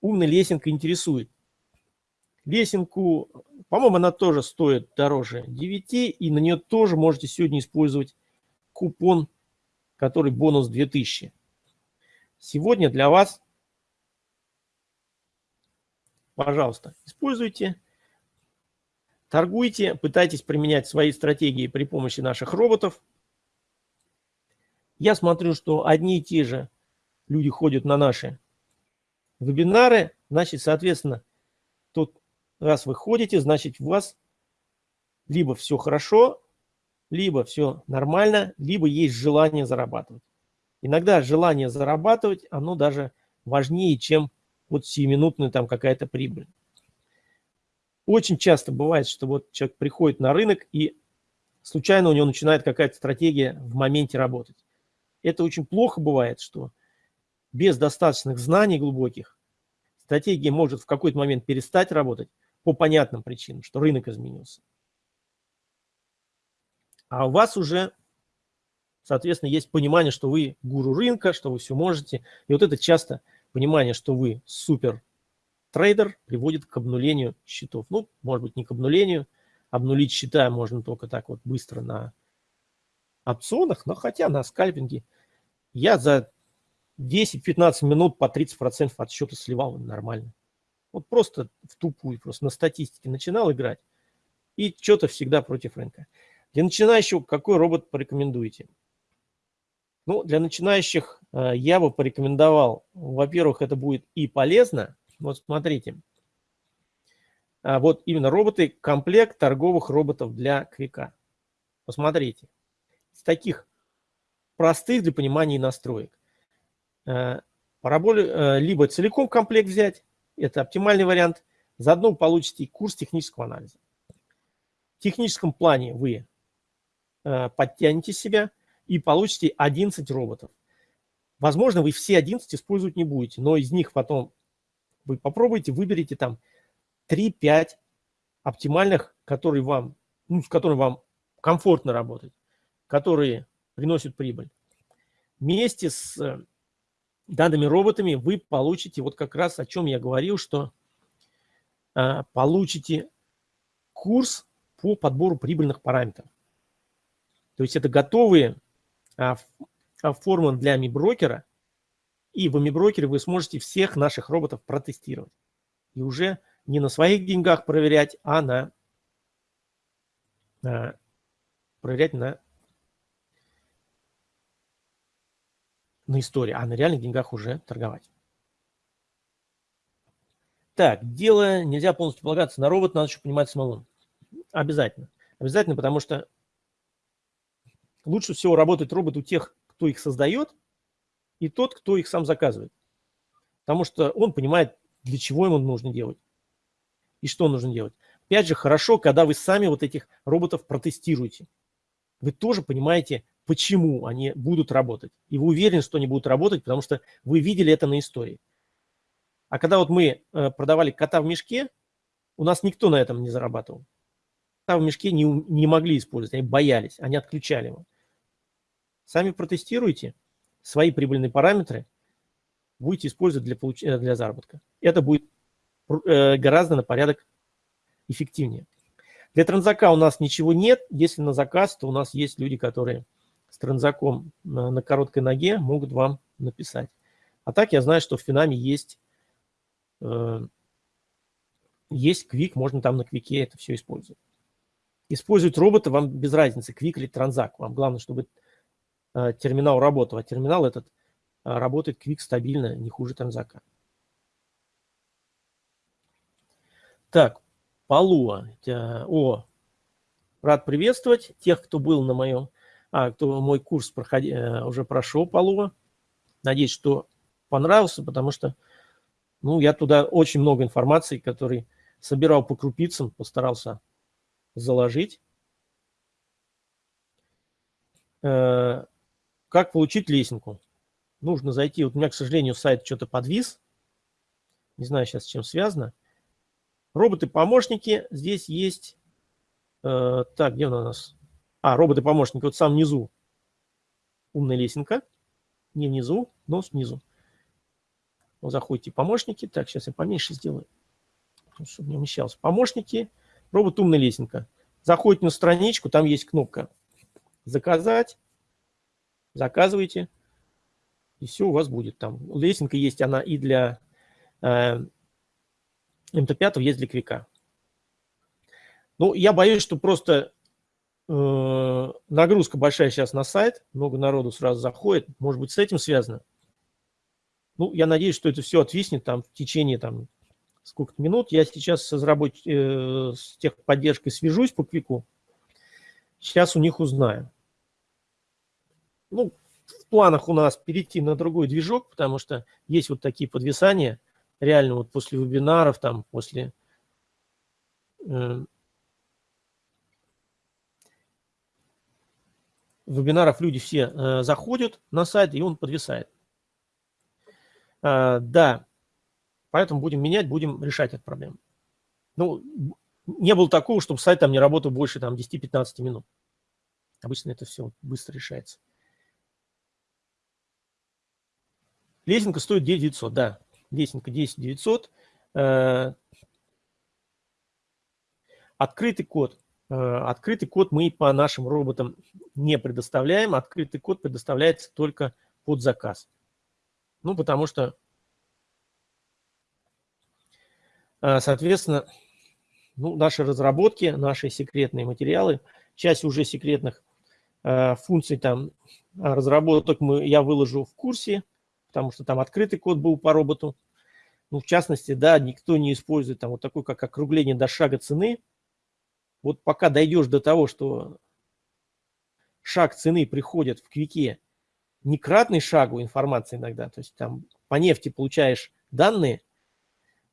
умная лесенка интересует. Лесенку, по-моему, она тоже стоит дороже 9, и на нее тоже можете сегодня использовать купон, который бонус 2000. Сегодня для вас, пожалуйста, используйте, торгуйте, пытайтесь применять свои стратегии при помощи наших роботов. Я смотрю, что одни и те же люди ходят на наши вебинары, значит, соответственно, тут раз вы ходите, значит, у вас либо все хорошо, либо все нормально, либо есть желание зарабатывать. Иногда желание зарабатывать, оно даже важнее, чем вот сиюминутная там какая-то прибыль. Очень часто бывает, что вот человек приходит на рынок и случайно у него начинает какая-то стратегия в моменте работать. Это очень плохо бывает, что без достаточных знаний глубоких стратегия может в какой-то момент перестать работать по понятным причинам, что рынок изменился. А у вас уже, соответственно, есть понимание, что вы гуру рынка, что вы все можете. И вот это часто понимание, что вы супер трейдер, приводит к обнулению счетов. Ну, может быть, не к обнулению. Обнулить счета можно только так вот быстро на опционах, но хотя на скальпинге я за 10-15 минут по 30% от счета сливал нормально. Вот просто в тупую, просто на статистике начинал играть. И что-то всегда против рынка. Для начинающего какой робот порекомендуете? Ну, для начинающих э, я бы порекомендовал, во-первых, это будет и полезно. Вот смотрите, а вот именно роботы, комплект торговых роботов для квика. Посмотрите, из таких простых для понимания настроек. Э, параболе, э, либо целиком комплект взять, это оптимальный вариант, заодно получите курс технического анализа. В техническом плане вы подтянете себя и получите 11 роботов. Возможно, вы все 11 использовать не будете, но из них потом вы попробуйте, выберите там 3-5 оптимальных, которые вам, ну, с которыми вам комфортно работать, которые приносят прибыль. Вместе с э, данными роботами вы получите, вот как раз о чем я говорил, что э, получите курс по подбору прибыльных параметров. То есть это готовые формулы для ми-брокера, и в ми-брокере вы сможете всех наших роботов протестировать. И уже не на своих деньгах проверять, а на, на э, проверять на на истории, а на реальных деньгах уже торговать. Так, дело нельзя полностью полагаться на робот, надо еще понимать самому. Обязательно. Обязательно, потому что лучше всего работает робот у тех, кто их создает, и тот, кто их сам заказывает. Потому что он понимает, для чего ему нужно делать и что нужно делать. опять же, хорошо, когда вы сами вот этих роботов протестируете. Вы тоже понимаете, почему они будут работать. И вы уверены, что они будут работать, потому что вы видели это на истории. А когда вот мы э, продавали кота в мешке, у нас никто на этом не зарабатывал. Кота в мешке не, не могли использовать, они боялись, они отключали его. Сами протестируйте свои прибыльные параметры, будете использовать для, получ... Э, для заработка. Это будет э, гораздо на порядок эффективнее. Для транзака у нас ничего нет. Если на заказ, то у нас есть люди, которые с транзаком на, на короткой ноге могут вам написать. А так я знаю, что в Финаме есть, э, есть квик, можно там на квике это все использовать. Использовать робота вам без разницы, квик или транзак. Вам главное, чтобы э, терминал работал. А терминал этот э, работает квик стабильно, не хуже транзака. Так, Полуа. О, рад приветствовать тех, кто был на моем, а, кто мой курс проходи, э, уже прошел Полуа. Надеюсь, что понравился, потому что, ну, я туда очень много информации, который собирал по крупицам, постарался заложить. Как получить лесенку? Нужно зайти, вот у меня, к сожалению, сайт что-то подвис, не знаю сейчас, с чем связано. Роботы-помощники здесь есть. Э, так, где у нас? А, роботы-помощники, вот сам внизу. Умная лесенка. Не внизу, но снизу. Вот заходите помощники. Так, сейчас я поменьше сделаю, чтобы не умещалось. Помощники, робот умная лесенка. Заходите на страничку, там есть кнопка «Заказать». Заказывайте. И все у вас будет там. Лесенка есть, она и для э, МТ-5 есть для квика. Ну, я боюсь, что просто э, нагрузка большая сейчас на сайт, много народу сразу заходит, может быть, с этим связано. Ну, я надеюсь, что это все отвиснет там в течение там сколько-то минут. Я сейчас с, разработ... э, с техподдержкой свяжусь по квику. Сейчас у них узнаю. Ну, в планах у нас перейти на другой движок, потому что есть вот такие подвисания реально вот после вебинаров, там, после э, вебинаров люди все э, заходят на сайт, и он подвисает. Э, да, поэтому будем менять, будем решать эту проблему. Ну, не было такого, чтобы сайт там не работал больше там 10-15 минут. Обычно это все быстро решается. Лесенка стоит 9900, да лесенка 10900. Э, открытый код. Э, открытый код мы по нашим роботам не предоставляем. Открытый код предоставляется только под заказ. Ну, потому что, э, соответственно, ну, наши разработки, наши секретные материалы, часть уже секретных функций там разработок мы, я выложу в курсе, потому что там открытый код был по роботу. Ну, в частности, да, никто не использует там вот такой, как округление до шага цены. Вот пока дойдешь до того, что шаг цены приходит в квике не кратный шагу информации иногда, то есть там по нефти получаешь данные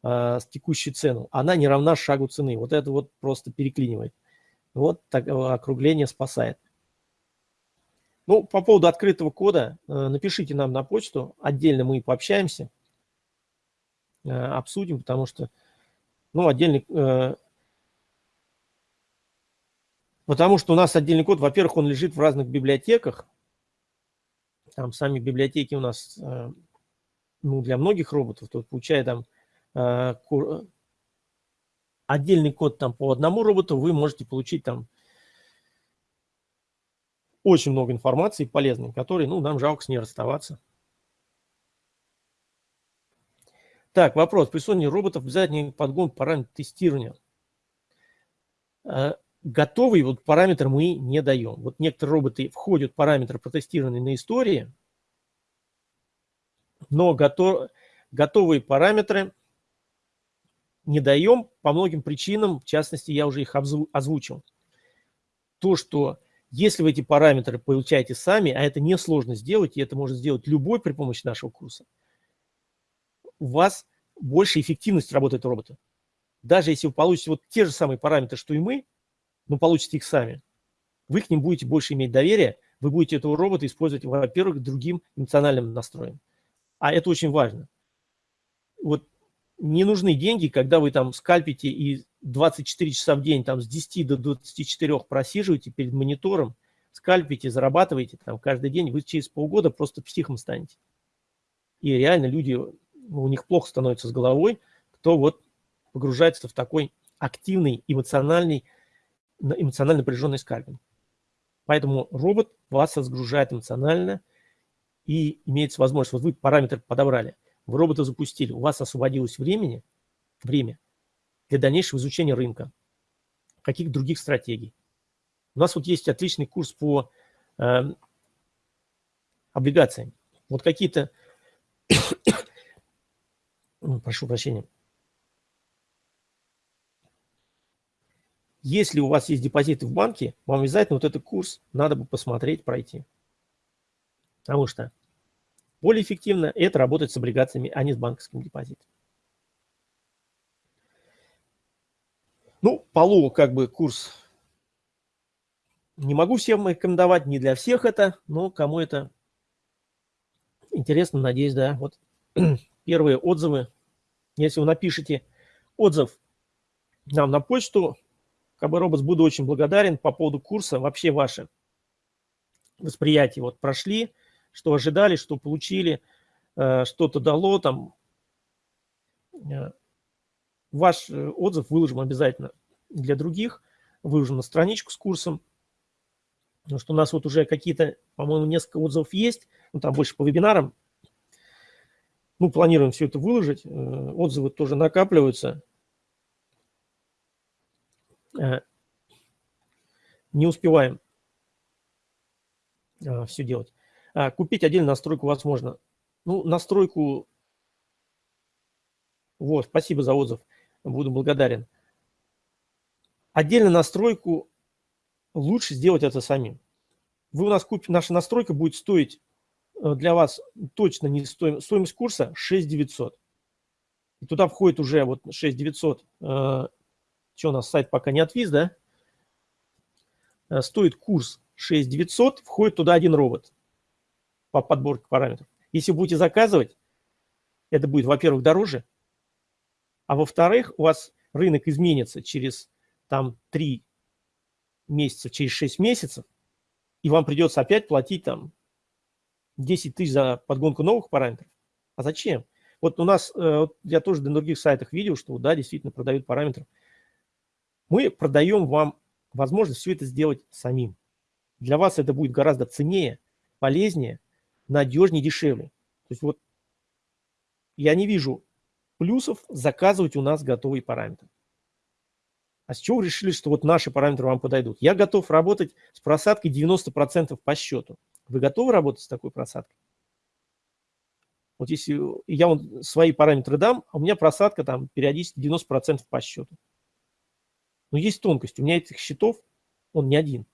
э, с текущей цену, она не равна шагу цены. Вот это вот просто переклинивает. Вот так, округление спасает. Ну, по поводу открытого кода, э, напишите нам на почту, отдельно мы пообщаемся. Э, обсудим, потому что, ну, отдельный... Э, потому что у нас отдельный код, во-первых, он лежит в разных библиотеках. Там сами библиотеки у нас, ну, для многих роботов, то получая там отдельный код там по одному роботу, вы можете получить там очень много информации полезной, которой, ну, нам жалко с ней расставаться. Так, вопрос. При создании роботов обязательно подгон параметр тестирования. Э, готовый вот параметр мы не даем. Вот некоторые роботы входят параметр, протестированный на истории, но готов, готовые параметры не даем по многим причинам, в частности, я уже их озвучил. То, что если вы эти параметры получаете сами, а это несложно сделать, и это может сделать любой при помощи нашего курса, у вас больше эффективность работает робота. даже если вы получите вот те же самые параметры, что и мы, но получите их сами, вы к ним будете больше иметь доверие, вы будете этого робота использовать, во-первых, другим эмоциональным настроем. А это очень важно. Вот не нужны деньги, когда вы там скальпите и 24 часа в день там с 10 до 24 просиживаете перед монитором, скальпите, зарабатываете там каждый день, вы через полгода просто психом станете. И реально люди, у них плохо становится с головой, кто вот погружается в такой активный, эмоциональный, эмоционально напряженный скальпинг. Поэтому робот вас разгружает эмоционально и имеется возможность, вот вы параметр подобрали, вы робота запустили, у вас освободилось времени, время для дальнейшего изучения рынка, каких других стратегий. У нас вот есть отличный курс по э, облигациям. Вот какие-то, прошу прощения, Если у вас есть депозиты в банке, вам обязательно вот этот курс надо бы посмотреть, пройти. Потому что более эффективно это работать с облигациями, а не с банковским депозитом. Ну, полу как бы курс не могу всем рекомендовать, не для всех это, но кому это интересно, надеюсь, да. Вот первые отзывы. Если вы напишите отзыв нам на почту, КБ Робос буду очень благодарен по поводу курса. Вообще ваше восприятие вот прошли, что ожидали, что получили, э, что-то дало там. Э, ваш э, отзыв выложим обязательно для других, выложим на страничку с курсом. Потому что у нас вот уже какие-то, по-моему, несколько отзывов есть, ну там больше по вебинарам. Ну, планируем все это выложить, отзывы тоже накапливаются. Не успеваем все делать. А, купить отдельно настройку возможно. Ну, настройку... Вот, спасибо за отзыв. Буду благодарен. Отдельно настройку лучше сделать это самим. Вы у нас купите, наша настройка будет стоить э, для вас точно не стоимость, стоимость курса 6 900. И туда входит уже вот 6 900 что у нас сайт пока не отвис, да? Э, стоит курс 6900, входит туда один робот по подборке параметров. Если будете заказывать, это будет, во-первых, дороже, а во-вторых, у вас рынок изменится через там 3 месяца, через 6 месяцев, и вам придется опять платить там 10 тысяч за подгонку новых параметров. А зачем? Вот у нас, э, я тоже на других сайтах видел, что да, действительно продают параметры мы продаем вам возможность все это сделать самим. Для вас это будет гораздо ценнее, полезнее, надежнее, дешевле. То есть вот я не вижу плюсов заказывать у нас готовые параметры. А с чего вы решили, что вот наши параметры вам подойдут? Я готов работать с просадкой 90% по счету. Вы готовы работать с такой просадкой? Вот если я вам свои параметры дам, а у меня просадка там периодически 90% по счету. Но есть тонкость. У меня этих счетов, он не один.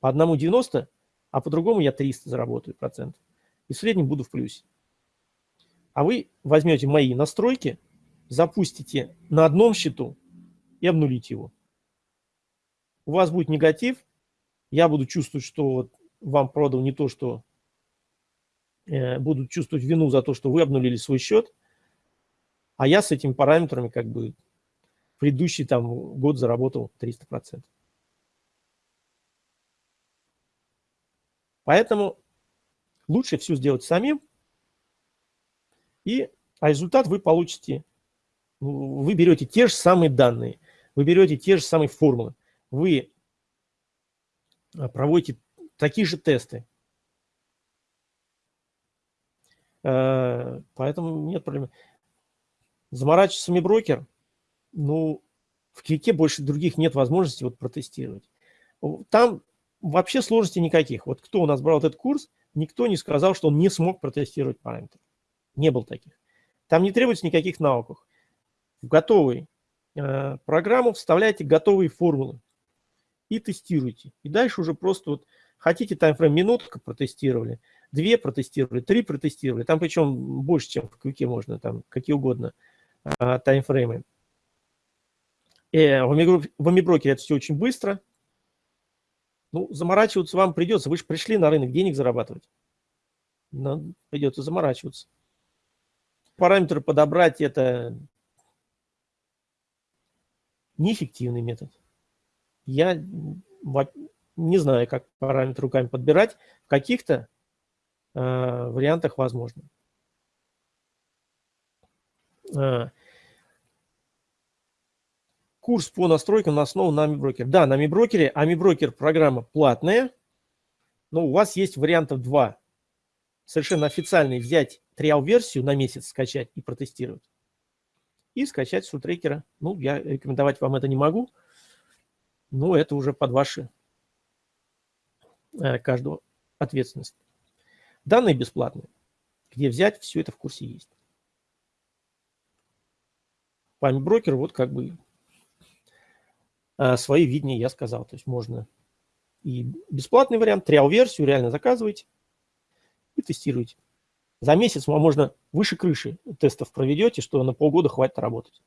По одному 90, а по другому я 300 заработаю процентов. И в среднем буду в плюсе. А вы возьмете мои настройки, запустите на одном счету и обнулите его. У вас будет негатив, я буду чувствовать, что вам продал не то, что э, буду чувствовать вину за то, что вы обнулили свой счет, а я с этими параметрами как бы предыдущий там год заработал 300%. Поэтому лучше все сделать самим, и, а результат вы получите, вы берете те же самые данные, вы берете те же самые формулы, вы а, проводите такие же тесты. Э, поэтому нет проблем. Заморачивается сами брокер, ну, в клике больше других нет возможности вот протестировать. Там вообще сложностей никаких. Вот кто у нас брал этот курс, никто не сказал, что он не смог протестировать параметры. Не было таких. Там не требуется никаких навыков. В готовую э, программу вставляете готовые формулы и тестируете. И дальше уже просто вот хотите таймфрейм минутка протестировали, две протестировали, три протестировали. Там причем больше, чем в квике можно, там какие угодно э, таймфреймы Э, в Амиброкере это все очень быстро. Ну, заморачиваться вам придется. Вы же пришли на рынок денег зарабатывать. Но придется заморачиваться. Параметры подобрать – это неэффективный метод. Я не знаю, как параметры руками подбирать. В каких-то э, вариантах возможно. Э, курс по настройкам на основу на AmiBroker. Да, на AmiBroker. AmiBroker программа платная, но у вас есть вариантов два. Совершенно официальный взять триал-версию на месяц, скачать и протестировать. И скачать с трекера. Ну, я рекомендовать вам это не могу. Но это уже под ваши э, каждого ответственность. Данные бесплатные. Где взять, все это в курсе есть. Память брокер, вот как бы свои видения я сказал. То есть можно и бесплатный вариант, триал-версию реально заказывайте и тестируйте. За месяц вам можно выше крыши тестов проведете, что на полгода хватит работать.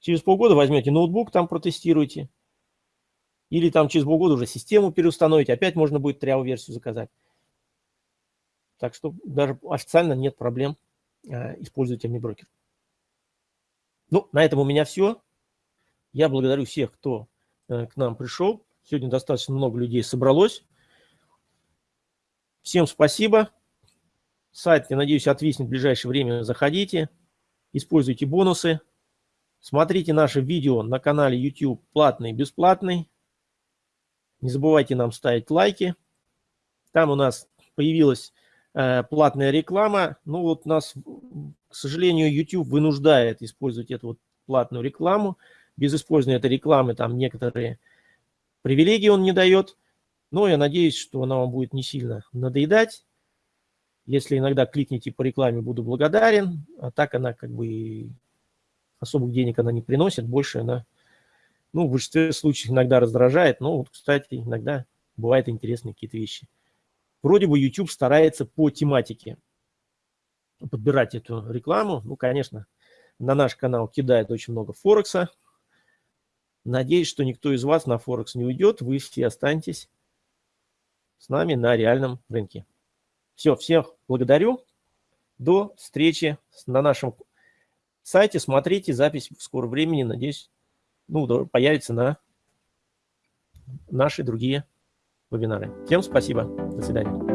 Через полгода возьмете ноутбук, там протестируйте. Или там через полгода уже систему переустановите, опять можно будет триал-версию заказать. Так что даже официально нет проблем э, использовать MiBroker. Ну, на этом у меня все. Я благодарю всех, кто э, к нам пришел. Сегодня достаточно много людей собралось. Всем спасибо. Сайт, я надеюсь, отвиснет в ближайшее время. Заходите, используйте бонусы. Смотрите наши видео на канале YouTube платный и бесплатный. Не забывайте нам ставить лайки. Там у нас появилась э, платная реклама. Ну вот нас, к сожалению, YouTube вынуждает использовать эту вот платную рекламу без использования этой рекламы там некоторые привилегии он не дает. Но я надеюсь, что она вам будет не сильно надоедать. Если иногда кликните по рекламе, буду благодарен. А так она как бы особых денег она не приносит. Больше она, ну, в большинстве случаев иногда раздражает. Но вот, кстати, иногда бывают интересные какие-то вещи. Вроде бы YouTube старается по тематике подбирать эту рекламу. Ну, конечно, на наш канал кидает очень много Форекса, Надеюсь, что никто из вас на Форекс не уйдет, вы все останетесь с нами на реальном рынке. Все, всех благодарю. До встречи на нашем сайте. Смотрите запись в скором времени. Надеюсь, ну, появится на наши другие вебинары. Всем спасибо. До свидания.